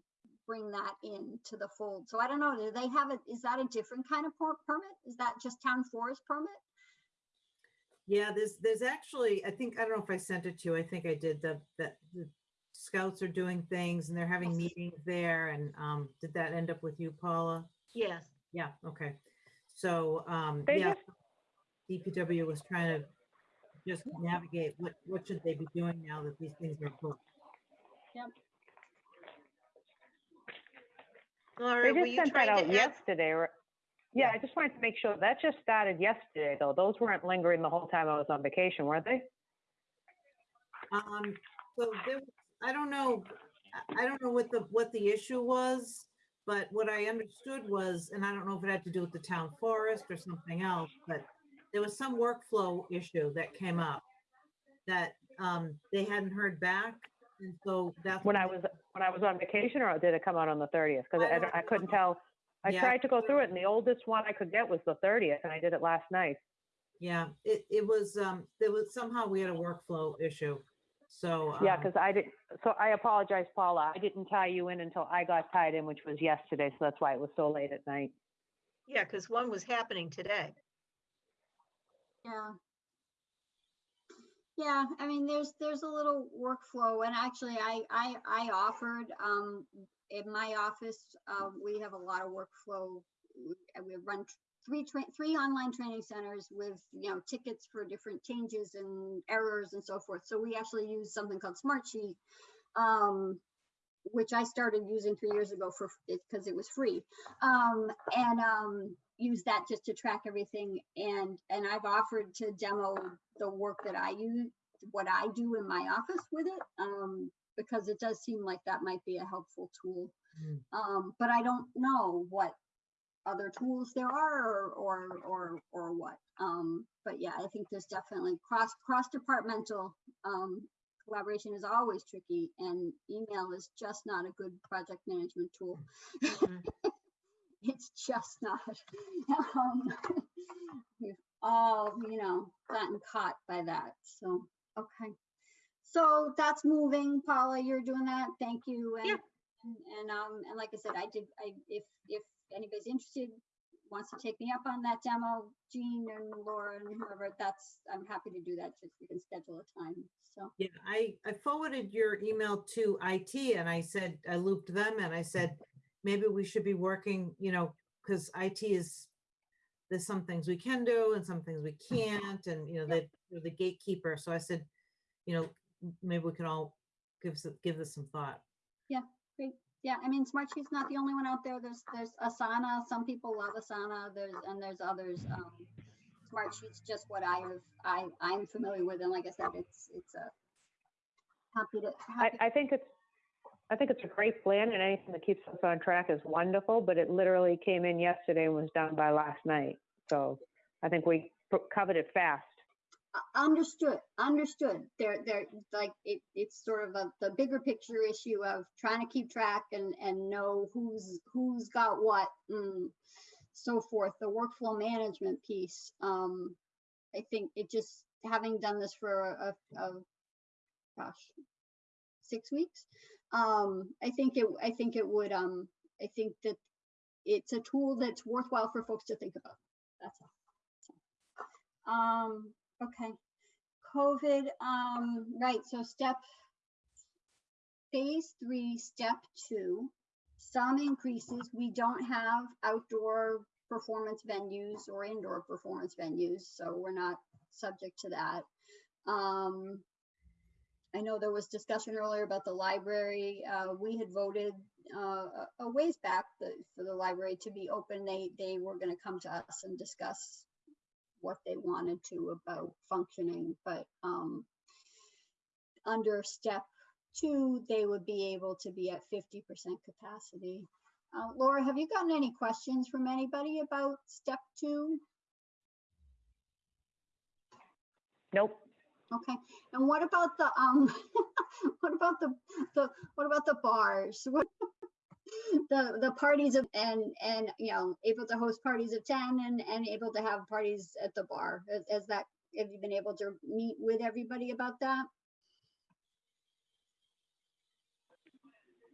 bring that in to the fold. So I don't know, do they have it, is that a different kind of per- permit? Is that just town forest permit? Yeah, there's, there's actually, I think, I don't know if I sent it to you. I think I did the, that the scouts are doing things and they're having Yes. meetings there. And, um, did that end up with you, Paula? Yes. Yeah, okay. So, um, They yeah, DPW was trying to just navigate what, what should they be doing now that these things are booked? They Laura, were just you sent that out to yesterday. or- Yeah, I just wanted to make sure, that just started yesterday, though. Those weren't lingering the whole time I was on vacation, were they? Um, so there, I don't know, I- I don't know what the, what the issue was, but what I understood was, and I don't know if it had to do with the town forest or something else, but there was some workflow issue that came up that, um, they hadn't heard back. And so that's. When I was, when I was on vacation, or did it come out on the thirtieth? Because I I, don't don't- I couldn't tell. I Yeah. tried to go through it, and the oldest one I could get was the thirtieth, and I did it last night. Yeah, it, it was, um, there was, somehow we had a workflow issue. So. Yeah, um, because I didn't, so I apologize, Paula. I didn't tie you in until I got tied in, which was yesterday, so that's why it was so late at night. Yeah, because one was happening today. Yeah. Yeah, I mean, there's, there's a little workflow and actually I, I, I offered, um, in my office, uh, we have a lot of workflow. We we run three, three online training centers with, you know, tickets for different changes and errors and so forth. So we actually use something called Smartsheet, um, which I started using three years ago for, because it was free. Um, and, um, use that just to track everything and and I've offered to demo the work that I use what I do in my office with it um because it does seem like that might be a helpful tool Mm. um but I don't know what other tools there are or or or, or what um but yeah I think there's definitely cross cross departmental um collaboration is always tricky and email is just not a good project management tool Mhm. it's just not. Um, we've all, you know, gotten caught by that. So, okay. So that's moving. Paula, you're doing that. Thank you. And, Yeah. and, and, um, and like I said, I did, I, if, if anybody's interested, wants to take me up on that demo, Jean and Laura and whoever, that's, I'm happy to do that. Just we can schedule a time. So, Yeah, I, I forwarded your email to IT and I said, I looped them and I said, maybe we should be working, you know, because IT is, there's some things we can do and some things we can't, and, you know, they, they're the gatekeeper. So I said, you know, maybe we can all give, some- give this some thought. great. Yeah, I mean, Smartsheet's not the only one out there. There's, there's Asana. Some people love Asana. There's, and there's others. Um, Smartsheet's just what I have, I, I'm familiar with. And like I said, it's, it's a happy to. I, happy- I think it's, I think it's a great plan and anything that keeps us on track is wonderful, but it literally came in yesterday and was done by last night. So I think we covered it fast. Understood, understood. They're, they're like, it, it's sort of a, the bigger picture issue of trying to keep track and, and know who's, who's got what and so forth, the workflow management piece. Um, I think it just, having done this for a, a, gosh, six weeks. Um, I think it, I think it would, um, I think that it's a tool that's worthwhile for folks to think about. That's all. Um, okay. COVID, um, right, so step phase three, step two, some increases. We don't have outdoor performance venues or indoor performance venues, so we're not subject to that. Um, I know there was discussion earlier about the library. Uh, we had voted uh, a ways back that for the library to be open. They they were going to come to us and discuss what they wanted to about functioning, but um, under step two, they would be able to be at 50% capacity. Uh, Laura, have you gotten any questions from anybody about step two? Nope. Okay, and what about the, um, what about the, the, what about the bars? What The, the parties of, and, and, you know, able to host parties of ten and, and able to have parties at the bar? Is, that, have you been able to meet with everybody about that?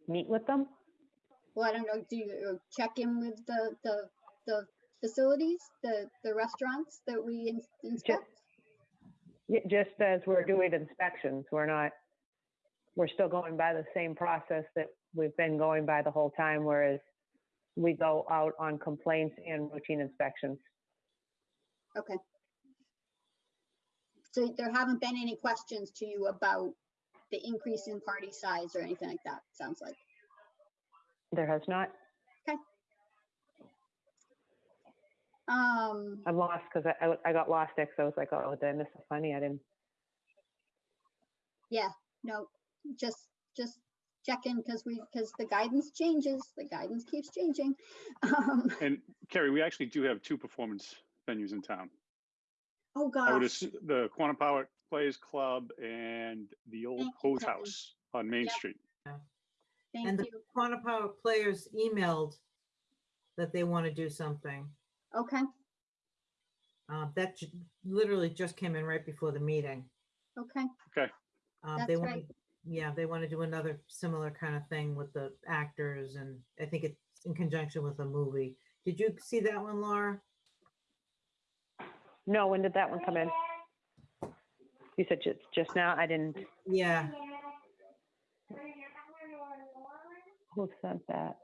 Meet with them? Well, I don't know, do you uh, check in with the, the, the facilities, the, the restaurants that we inspect? Yeah, Just as we're doing inspections, we're not, we're still going by the same process that we've been going by the whole time, whereas we go out on complaints and routine inspections. Okay. So there haven't been any questions to you about the increase in party size or anything like that, sounds like? There has not. Okay. Um, I'm lost because I, I- I got lost there 'cause I was like, oh, did I miss a funny? I didn't. yeah, no, just, just check in because we, because the guidance changes, the guidance keeps changing. Um, And Kerry, we actually do have two performance venues in town. Oh, I would assume the Quannapowitt Players Club and the old Thank Hose Kevin. House on Main Yep. Street. thank And the Quannapowitt players emailed that they want to do something. Okay, Uh, that ju- literally just came in right before the meeting. okay, Uh, That's they want, right. Yeah, they want to do another similar kind of thing with the actors and I think it's in conjunction with a movie. Did you see that one, Laura? No, when did that one come in? You said just, just now? I didn't, Yeah, who sent that?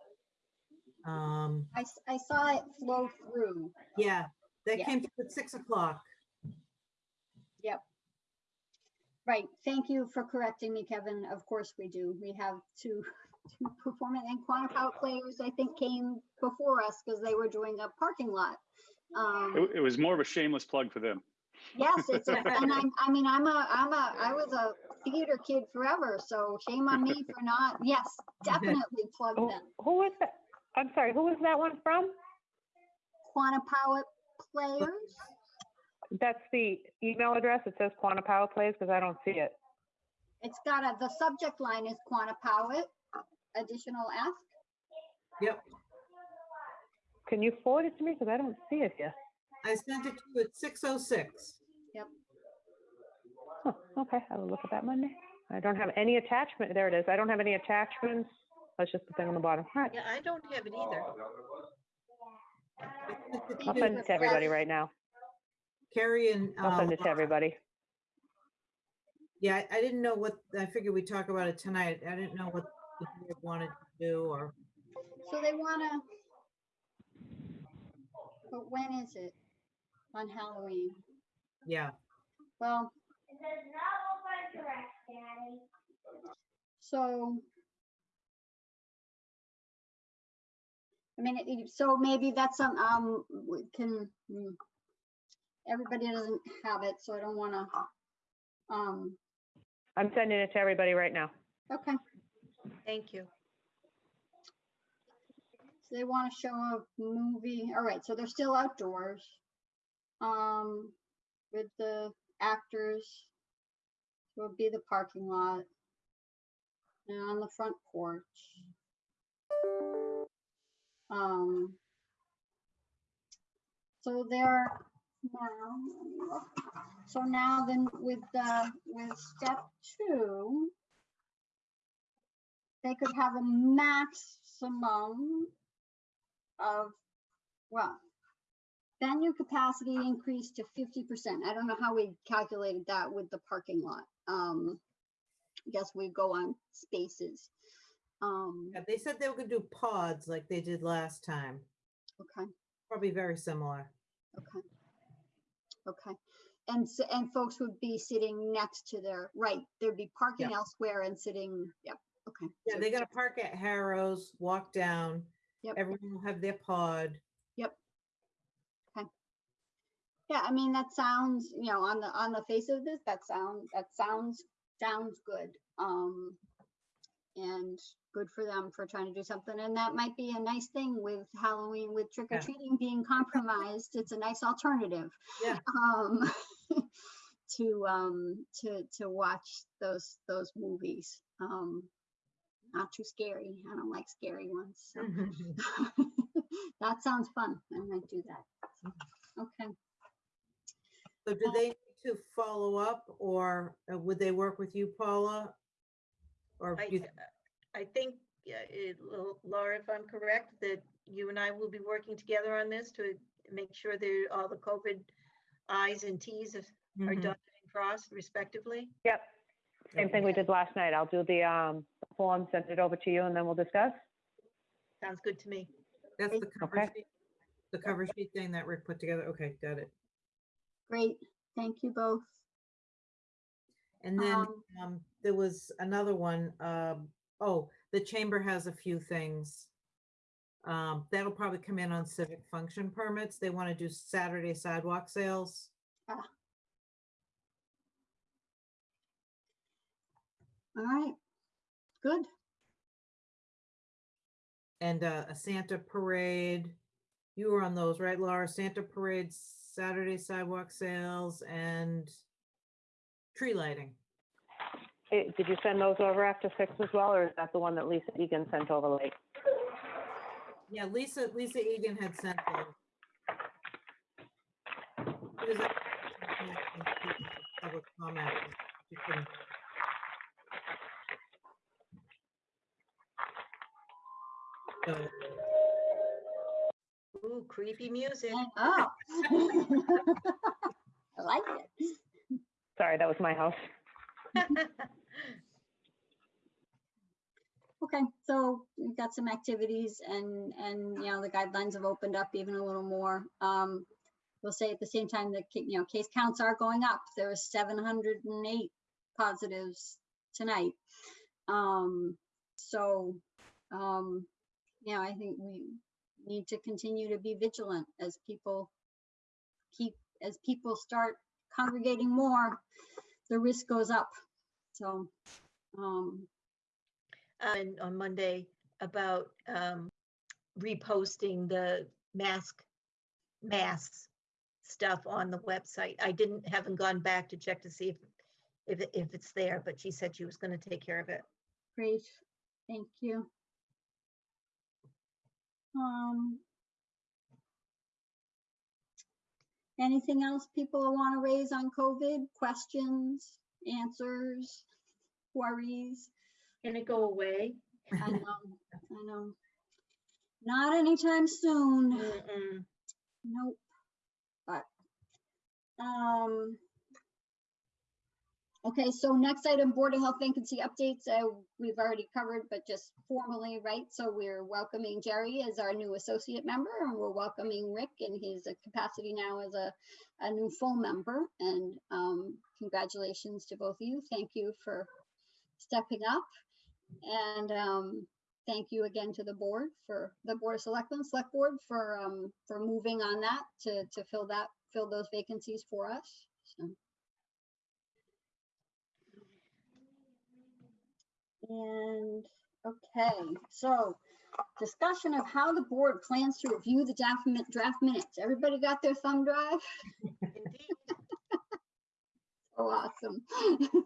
um, I, s- I saw it flow through. yeah, that Yeah. came through at six o'clock. Right, thank you for correcting me, Kevin. Of course we do. We have two, two performance and Quannapowitt players, I think, came before us because they were doing a parking lot. Um, It, it was more of a shameless plug for them. yes, it's, a- and I'm, I mean, I'm a, I'm a, I was a theater kid forever, so shame on me for not, yes, definitely plug Who them. who was that? I'm sorry, who was that one from? Quannapowitt players, That's the email address. It says Quannapowitt Plays because I don't see it. it's got a, the subject line is Quannapowitt, additional ask. Yep, Can you forward it to me? Because I don't see it here. I sent it to you at six oh six. Huh, okay, I will look at that Monday. I don't have any attachment. There it is. I don't have any attachments. That's just the thing on the bottom. All right, Yeah, I don't have it either. I'll send it to everybody right now. Carrie and. I'll send uh, it to everybody. Yeah, I- I didn't know what, I figured we'd talk about it tonight. I didn't know what the board wanted to do or, So they wanna. But when is it? On Halloween? yeah. Well. So. I mean, it- it- so maybe that's some, um, we can, mm, everybody doesn't have it, so I don't wanna, um, I'm sending it to everybody right now. okay. Thank you. So they want to show a movie. All right, so they're still outdoors. Um, with the actors. So it'll be the parking lot. And on the front porch. Um. So they're now, let me look. so now then with the, with step two. They could have a maximum of, well, venue capacity increased to fifty percent. I don't know how we calculated that with the parking lot. Um, I guess we go on spaces. Um, Yeah, They said they were gonna do pods like they did last time, okay, probably very similar. okay. Okay, and s and folks would be sitting next to their, right, there'd be parking elsewhere and sitting, yep, okay. Yeah, so they're gonna park at Harrow's, walk down. Yep. Everyone will have their pod. Yep. Okay. Yeah, I mean, that sounds, you know, on the, on the face of this, that sound, that sounds, sounds good. Um, and good for them for trying to do something. And that might be a nice thing with Halloween, with trick or Yeah. treating being compromised. It's a nice alternative. Yeah. Um, to, um, to, to watch those, those movies. Um, not too scary. I don't like scary ones. So that sounds fun. I might do that. Okay. So do they need to follow up or uh, would they work with you, Paula? Or I, you, th- I think, yeah, it, Laura, if I'm correct, that you and I will be working together on this to make sure that all the COVID Is and Ts are are Mhm. dotted and crossed respectively. Yep. Same thing we did last night. I'll do the um, form, send it over to you, and then we'll discuss. Sounds good to me. that's the cover Okay. sheet? The cover sheet thing that Rick put together? Okay, got it. Great. Thank you both. And then Um, um, there was another one. Um, oh, the chamber has a few things. Um, that'll probably come in on civic function permits. They want to do Saturday sidewalk sales. All right. Good. and uh, a Santa parade. You were on those, right, Laura? Santa parade, Saturday sidewalk sales, and tree lighting. Eh, Did you send those over after six as well, or is that the one that Lisa Egan sent over late? Yeah, Lisa, Lisa Egan had sent them. It was a- Public comment. You can- So, Ooh, creepy music. Oh. Sorry, that was my house. Okay, so we've got some activities and, and, you know, the guidelines have opened up even a little more. Um, we'll say at the same time that, you know, case counts are going up. There and eight positives tonight. Um, so, um, yeah, I think we need to continue to be vigilant as people keep, as people start congregating more, the risk goes up. So, um, And on Monday about um, reposting the mask, masks stuff on the website. I didn't, haven't gone back to check to see if, if, if it's there, but she said she was gonna take care of it. Great, thank you. Um. Anything else people want to raise on COVID? Questions, answers, worries? Can it go away? I know, I know. Not anytime soon. Mm-mm. Nope. But, um. Okay, so next item, Board of Health vacancy updates, uh, we've already covered, but just formally, right? So we're welcoming Geri as our new associate member and we're welcoming Rick in his capacity now as a, a new full member. And, um, congratulations to both of you. Thank you for stepping up. And, um, thank you again to the board for the Board of Selectmen, Select Board for, um, for moving on that to, to fill that, fill those vacancies for us. So. And, okay, so discussion of how the board plans to review the draft, min- draft minutes. Everybody got their thumb drive? Indeed. Oh, awesome.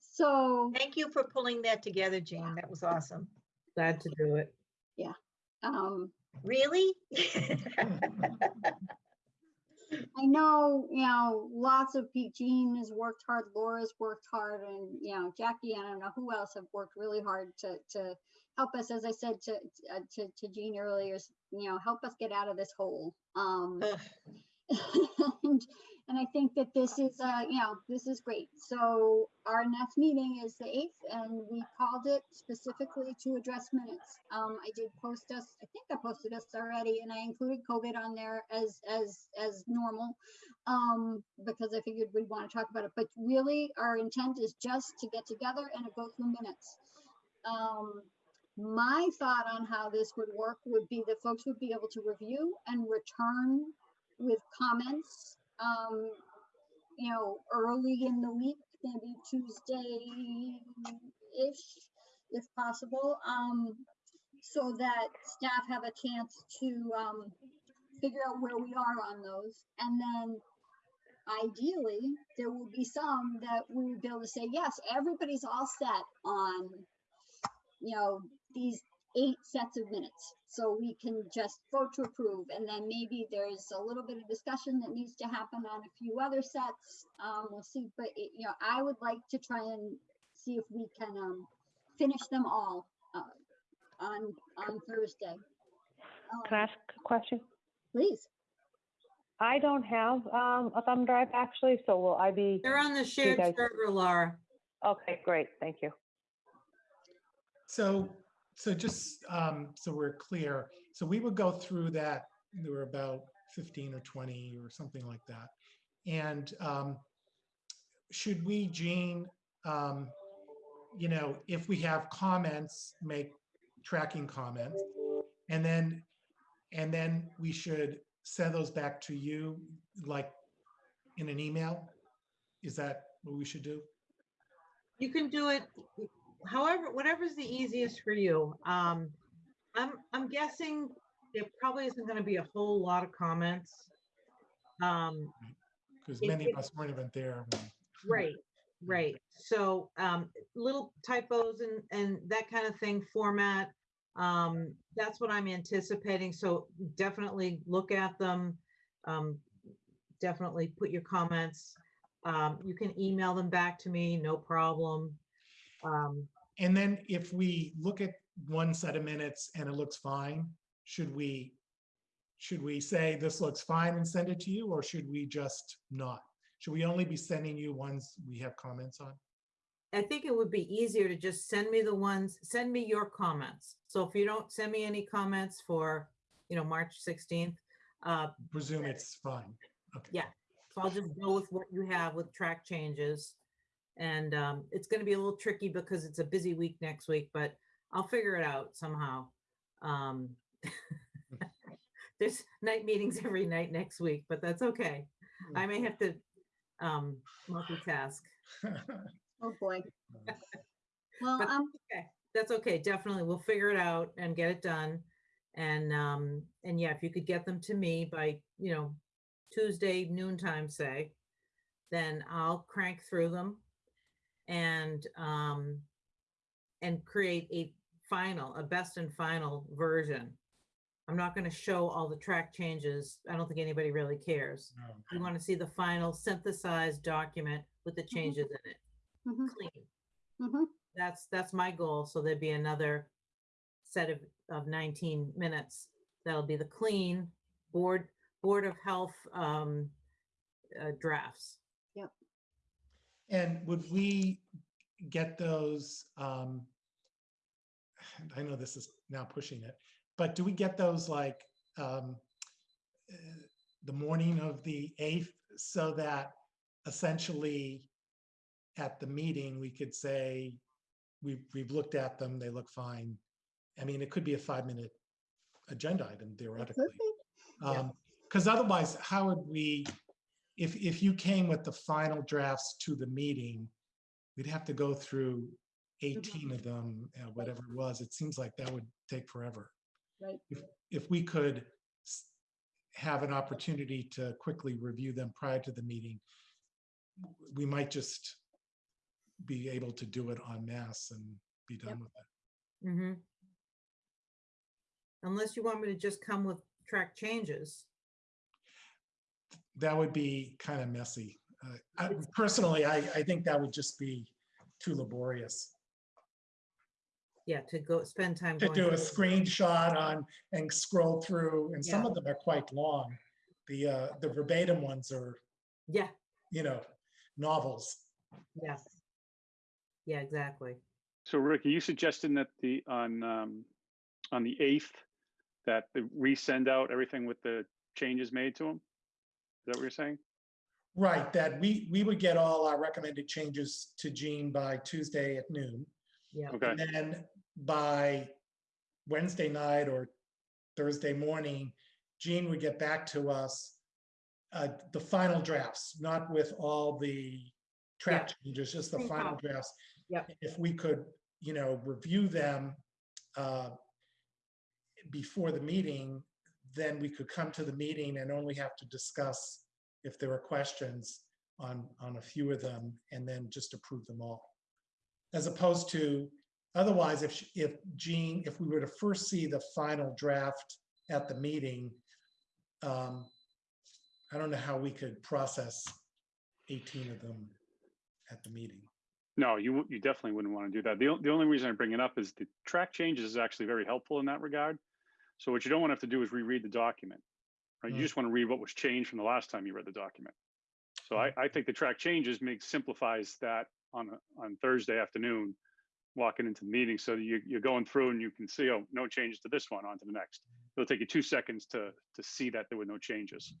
So, Thank you for pulling that together, Jane. That was awesome. glad to do it. Yeah. Um, Really? I know, you know, lots of, pe- Jean has worked hard, Laura's worked hard, and, you know, Jackie, I don't know who else have worked really hard to, to help us, as I said to, uh, to, to Jean earlier, you know, help us get out of this hole. Um, and, and I think that this is, uh, you know, this is great. So our next meeting is the eighth, and we called it specifically to address minutes. Um, I did post us, I think I posted us already, and I included COVID on there as, as, as normal. Um, because I figured we'd want to talk about it, but really our intent is just to get together and go through minutes. Um, my thought on how this would work would be that folks would be able to review and return with comments, um, you know, early in the week, maybe Tuesday-ish, if possible, um, so that staff have a chance to, um, figure out where we are on those. And then ideally, there will be some that we would be able to say, yes, everybody's all set on, you know, these eight sets of minutes. So we can just vote to approve. And then maybe there's a little bit of discussion that needs to happen on a few other sets. Um, we'll see, but it, you know, I would like to try and see if we can, um, finish them all, uh, on, on Thursday. Can I Um, ask a question? Please. I don't have um, a thumb drive actually, so will I be? They're on the shared guys- server, Laura. Okay, great, thank you. So, so just, um, so we're clear, so we would go through that, there were about fifteen or twenty or something like that. And, um, should we, Jean, um, you know, if we have comments, make tracking comments? And then, and then we should send those back to you, like, in an email? Is that what we should do? You can do it however, whatever's the easiest for you. Um, I'm, I'm guessing there probably isn't gonna be a whole lot of comments. Um, Because It- many it- of us weren't even there. when- right, right. So, um, little typos and, and that kind of thing, format. Um, that's what I'm anticipating. So definitely look at them. Um, definitely put your comments. Um, you can email them back to me, no problem. Um, And then if we look at one set of minutes and it looks fine, should we, should we say this looks fine and send it to you, or should we just not? Should we only be sending you ones we have comments on? I think it would be easier to just send me the ones, send me your comments. So if you don't send me any comments for, you know, March 16th, uh, Presume it's fine. Okay. Yeah. so I'll just go with what you have with track changes. And um, it's gonna be a little tricky because it's a busy week next week, but I'll figure it out somehow. Um, There's night meetings every night next week, but that's okay. I may have to um, multitask. Oh, boy. Well, But- um, Okay, that's okay. Definitely. We'll figure it out and get it done. And, um, and yeah, if you could get them to me by, you know, Tuesday noontime, say, then I'll crank through them and, um, and create a final, a best and final version. I'm not gonna show all the track changes. I don't think anybody really cares. We want to see the final synthesized document with the changes in it, mhm, clean mhm. that's that's my goal so there'd be another set of of 19 minutes that'll be the clean board board of health um uh, drafts And would we get those, um, I know this is now pushing it, but do we get those like, um, uh, the morning of the eighth so that essentially at the meeting, we could say, we've, we've looked at them, they look fine. I mean, it could be a five-minute agenda item theoretically. could be. Yeah. Um, because otherwise, how would we, if, if you came with the final drafts to the meeting, we'd have to go through eighteen of them, uh, whatever it was. It seems like that would take forever. Right. If, if we could have an opportunity to quickly review them prior to the meeting, we might just be able to do it en masse and be done with it. hmm unless you want me to just come with track changes that would be kind of messy. Uh, I- Personally, I, I think that would just be too laborious. yeah, to go spend time. to going do a through. screenshot on and scroll through, and some of them are quite long. The, uh, the verbatim ones are, Yeah, you know, novels. yes. Yeah, exactly. So Rick, are you suggesting that the, on, um, on the eighth, that the resend out everything with the changes made to them? Is that what you're saying? Right, that we, we would get all our recommended changes to Jean by Tuesday at noon. Yeah. Okay, And then by Wednesday night or Thursday morning, Jean would get back to us uh, the final drafts, not with all the track changes, just the final problem. drafts. Yep. If we could, you know, review them uh, before the meeting, then we could come to the meeting and only have to discuss if there were questions on, on a few of them and then just approve them all. As opposed to, otherwise, if, if Jean, if we were to first see the final draft at the meeting, um, I don't know how we could process 18 of them at the meeting. no, you, you definitely wouldn't want to do that. The, the only reason I bring it up is the track changes is actually very helpful in that regard. So what you don't want to have to do is reread the document. Right? You Mm. just want to read what was changed from the last time you read the document. So I, I think the track changes makes, simplifies that on, a- on Thursday afternoon, walking into the meeting. So you, you're going through and you can see, oh, no changes to this one, on to the next. It'll take you two seconds to, to see that there were no changes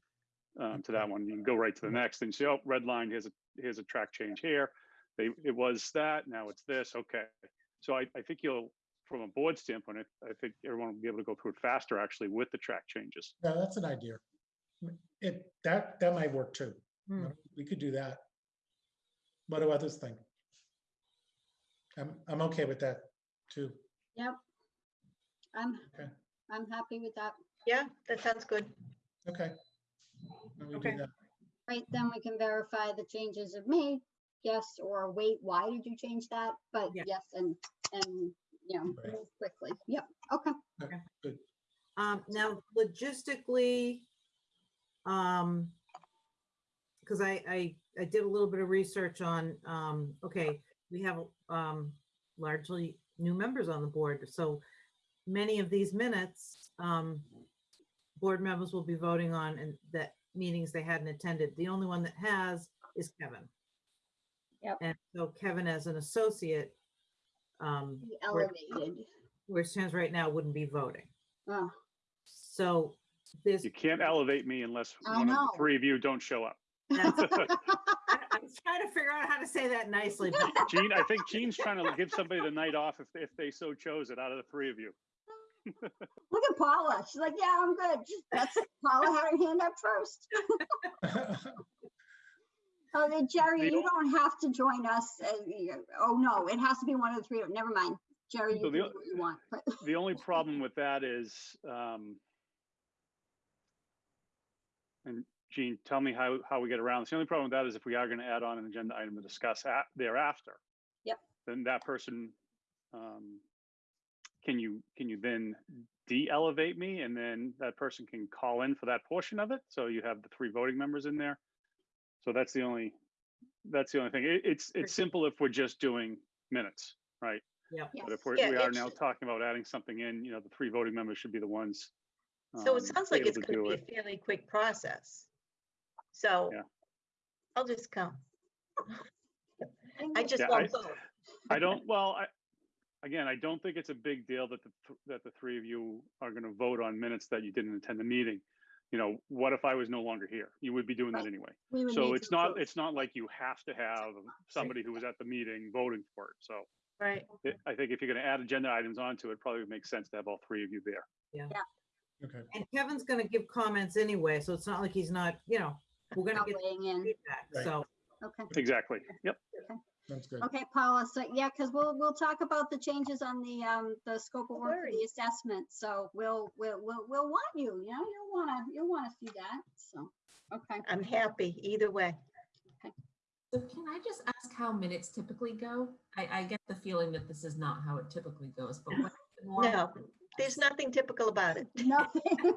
um, to that one. You can go right to the next and see, oh, red line, here's a, here's a track change here. They, it was that, now it's this, okay. So I, I think you'll, from a board standpoint, I, I think everyone will be able to go through it faster actually with the track changes. Yeah, that's an idea. It, that, that might work too. Hmm. We could do that. What do others think? I'm, I'm okay with that too. Yep. I'm, Okay. I'm happy with that. Yeah, that sounds good. Okay. Then we do Okay. that. Right, then we can verify the changes are made, yes, or wait, why did you change that? But Yeah. yes, and, and, you know, Right. move quickly. Yep, okay. Good. Um, now logistically, um, because I, I, I did a little bit of research on, um, okay, we have, um, largely new members on the board, so many of these minutes, um, board members will be voting on and that meetings they hadn't attended. The only one that has is Kevin. Yep. And so Kevin as an associate, um, Be where, Elevated. where it stands right now wouldn't be voting. Oh, So this. You can't elevate me unless I one of know. the three of you don't show up. That's- I I was trying to figure out how to say that nicely, but Gene, I think Gene's trying to give somebody the night off if, if they so chose it out of the three of you. Look at Paula. She's like, yeah, I'm good. That's, Paula had her hand up first. Oh, then Geri, you don't have to join us. uh, you- Oh, no, it has to be one of the three. Never mind. Geri, you So can the do what you want. but- The only problem with that is, um, and Gene, tell me how, how we get around this. The only problem with that is if we are going to add on an agenda item to discuss at, thereafter. Yep. Then that person, um, can you, can you then de-elevate me and then that person can call in for that portion of it? So you have the three voting members in there. So that's the only, that's the only thing. It, it's, it's simple if we're just doing minutes, right? Yep. Yes. But if we're, Yeah, we are now should- talking about adding something in, you know, the three voting members should be the ones. So um, it sounds like it's gonna do be a fairly quick process. So Yeah. I'll just come. I just Yeah, won't I- vote. I don't, well, I, again, I don't think it's a big deal that the, th- that the three of you are gonna vote on minutes that you didn't attend the meeting. You know, what if I was no longer here? You would be doing that anyway. So it's not, approve. it's not like you have to have somebody who was at the meeting voting for it. So Right. it- I think if you're gonna add agenda items onto it, it probably makes sense to have all three of you there. Yeah. Okay. And Kevin's gonna give comments anyway, so it's not like he's not, you know, we're gonna Not get in. feedback, Right. so. Okay. Exactly. Yep. Sounds good. Okay, Paula, so yeah, because we'll, we'll talk about the changes on the, um, the scope of work for the assessment. So we'll, we'll, we'll, we'll want you, you know, you'll wanna, you'll wanna see that, so, okay. I'm happy either way. So can I just ask how minutes typically go? I, I get the feeling that this is not how it typically goes, but what? No, there's nothing typical about it. Nothing.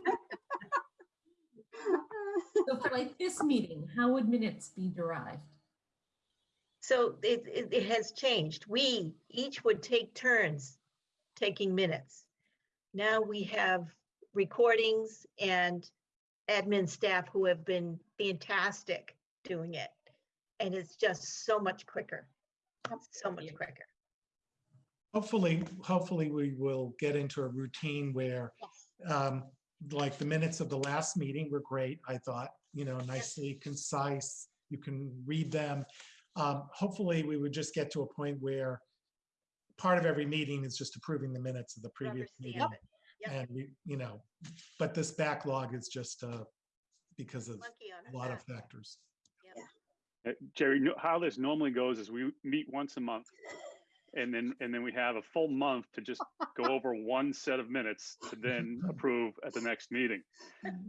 So for like this meeting, how would minutes be derived? So it, it, it has changed. We each would take turns taking minutes. Now we have recordings and admin staff who have been fantastic doing it. And it's just so much quicker, so much quicker. Hopefully, hopefully we will get into a routine where, Yes. um, like the minutes of the last meeting were great, I thought, you know, nicely concise. You can read them. Um, hopefully we would just get to a point where part of every meeting is just approving the minutes of the previous meeting. Understand. Yep. And we, you know, but this backlog is just, uh, because of a a lot of back. factors. Uh, Geri, no- how this normally goes is we meet once a month. And then, and then we have a full month to just go over one set of minutes to then approve at the next meeting.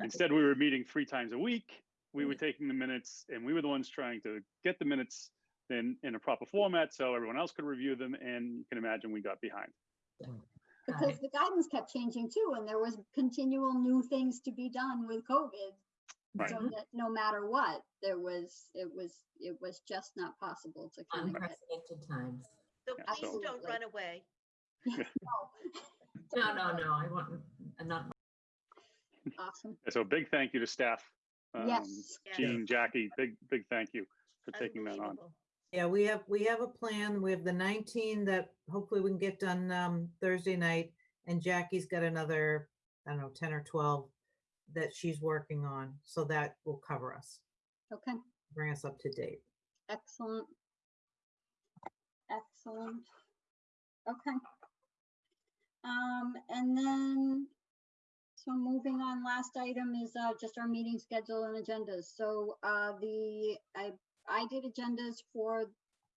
Instead, we were meeting three times a week. We were taking the minutes and we were the ones trying to get the minutes in, in a proper format so everyone else could review them. And you can imagine we got behind. Because the guidance kept changing too, and there was continual new things to be done with COVID. Right. So that no matter what, there was, it was, it was just not possible to kind of get. Unprecedented times. So Yeah, please so- don't run away. No, no, no, I want, I'm not, Awesome. So a big thank you to staff. um, Yes. Yeah. Jean, Jackie, big, big thank you for taking that on. Yeah, we have, we have a plan. We have the 19 that hopefully we can get done um, Thursday night. And Jackie's got another, I don't know, 10 or 12 that she's working on. So that will cover us, Okay, bring us up to date. excellent. Excellent. Okay. Um, and then, so moving on, last item is uh, just our meeting schedule and agendas. So uh, the, I, I did agendas for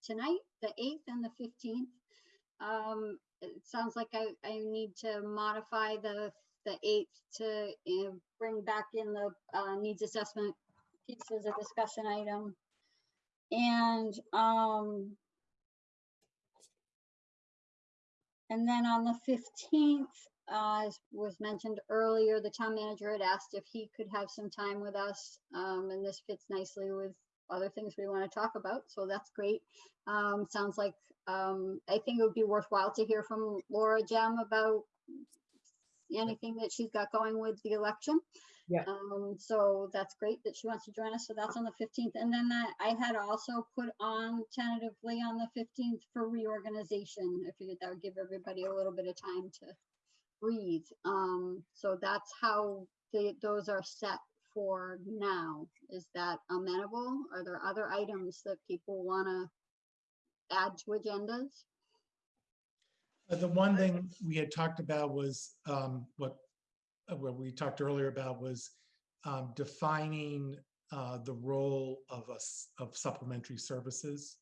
tonight, the 8th and the 15th. Um, it sounds like I, I need to modify the, the 8th to bring back in the uh, needs assessment piece as a discussion item. And, um, and then on the fifteenth, uh, as was mentioned earlier, the town manager had asked if he could have some time with us. Um, and this fits nicely with other things we want to talk about, so that's great. Um, sounds like, um, I think it would be worthwhile to hear from Laura Gem about anything that she's got going with the election. Yeah. Um, so that's great that she wants to join us. So that's on the fifteenth. And then I- I had also put on tentatively on the fifteenth for reorganization. I figured that would give everybody a little bit of time to breathe. Um, so that's how the, those are set for now. Is that amenable? Are there other items that people want to add to agendas? Uh, The one thing we had talked about was um, what, uh, what we talked earlier about was um, defining uh, the role of us, of supplementary services,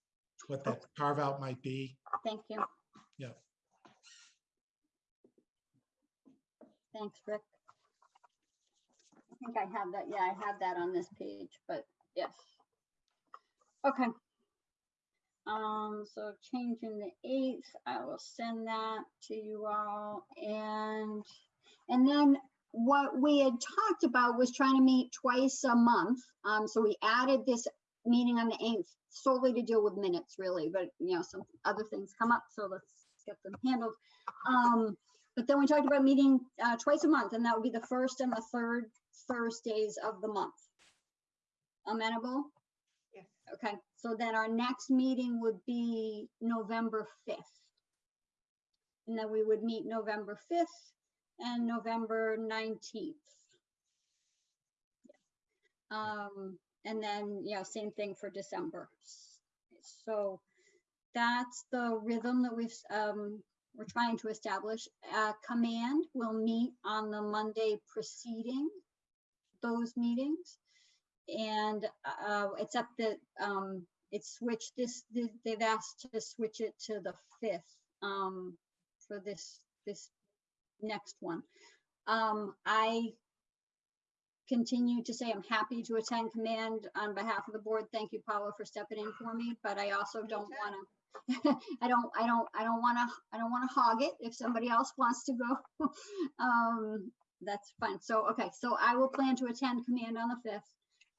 what that carve out might be. Thank you. Yeah. Thanks, Rick. I think I have that, yeah, I have that on this page, but yes. Okay. Um, so changing the eighth, I will send that to you all and, and then what we had talked about was trying to meet twice a month. Um, so we added this meeting on the eighth solely to deal with minutes really, but you know, some other things come up, so let's get them handled. Um, but then we talked about meeting uh, twice a month, and that would be the first and the third Thursdays of the month. Amenable? Yes. Okay, so then our next meeting would be November 5th. And then we would meet November 5th and November 19th. Um, and then, you know, same thing for December. So that's the rhythm that we've, um, we're trying to establish. Uh, command will meet on the Monday preceding those meetings. And, uh, except that, um, it's switched this, th- they've asked to switch it to the fifth, um, for this, this next one. Um, I continue to say I'm happy to attend command on behalf of the board. Thank you, Paula, for stepping in for me, but I also don't want to, I don't, I don't, I don't want to, I don't want to hog it. If somebody else wants to go, um, that's fine. So, okay, so I will plan to attend command on the fifth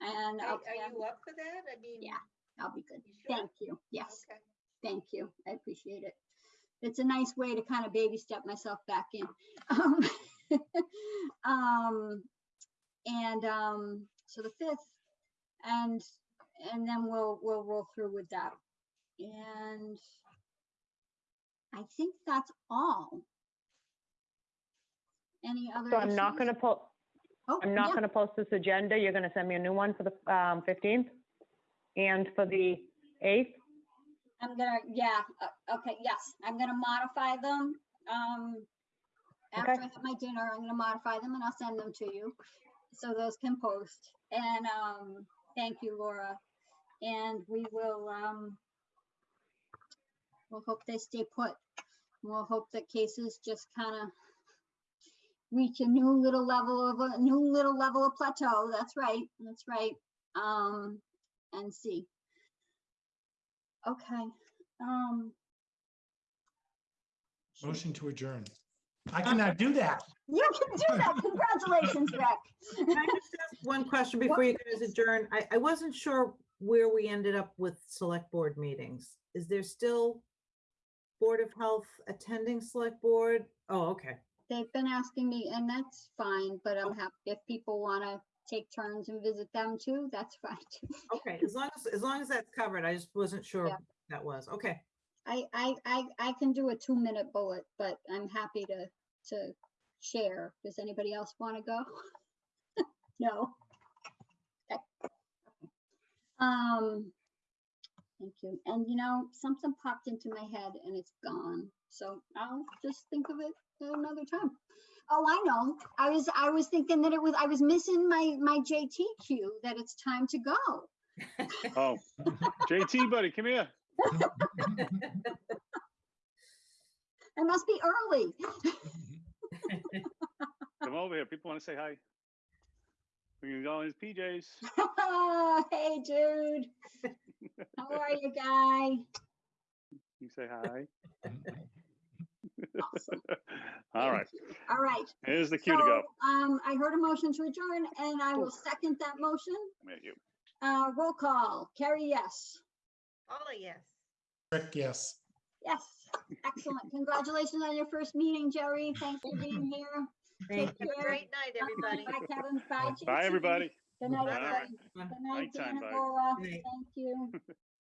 and Are I'll, are plan- you up for that? I mean. Yeah. I'll be good. you sure? Thank you. Yes, Okay. thank you. I appreciate it. it's a nice way to kind of baby step myself back in. Um, um, and, um, so the fifth, and, and then we'll, we'll roll through with that. And I think that's all. Any other? So I'm not issues? gonna post, Oh, I'm not yeah. gonna post this agenda. You're gonna send me a new one for the um, 15th and for the 8th? I'm gonna, yeah, uh, okay, yes, I'm gonna modify them. Um, after I Okay. have my dinner, I'm gonna modify them and I'll send them to you. So those can post. And, um, thank you, Laura. And we will, um, we'll hope they stay put. We'll hope that cases just kind of reach a new little level of, a new little level of plateau. That's right, that's right. Um, and see. Okay, um. Motion to adjourn. I cannot do that. You can do that. Congratulations, Rick. Can I just ask one question before you guys adjourn? I, I wasn't sure where we ended up with select board meetings. Is there still Board of Health attending select board? Oh, okay. They've been asking me, and that's fine, but I'm happy if people want to take turns and visit them too, that's fine too. Okay, as long as, as long as that's covered, I just wasn't sure Yeah. that was. Okay. I, I, I, I can do a two-minute bullet, but I'm happy to, to share. Does anybody else want to go? No? Okay. Um, thank you. And you know, something popped into my head and it's gone. So I'll just think of it another time. Oh, I know. I was, I was thinking that it was, I was missing my, my JT cue, that it's time to go. Oh, JT, buddy, come here. I must be early. Come over here. People want to say hi. We can gonna go in his PJs. Hey, dude. How are you, guy? You say hi. Awesome. All right, All right. here's the cue to go. So, Um, I heard a motion to adjourn and I will second that motion. Come here, you. Uh, roll call. Carrie, yes. Paula, yes. Rick, yes. Yes. Excellent. Congratulations on your first meeting, Geri. Thanks for being here. Thank Take Have a care. great night, everybody. Bye, Kevin. Bye, Bye, JT. everybody. Good night, Bye. everybody. Good night, Nighttime, Dan bye. Laura. Good. Thank you.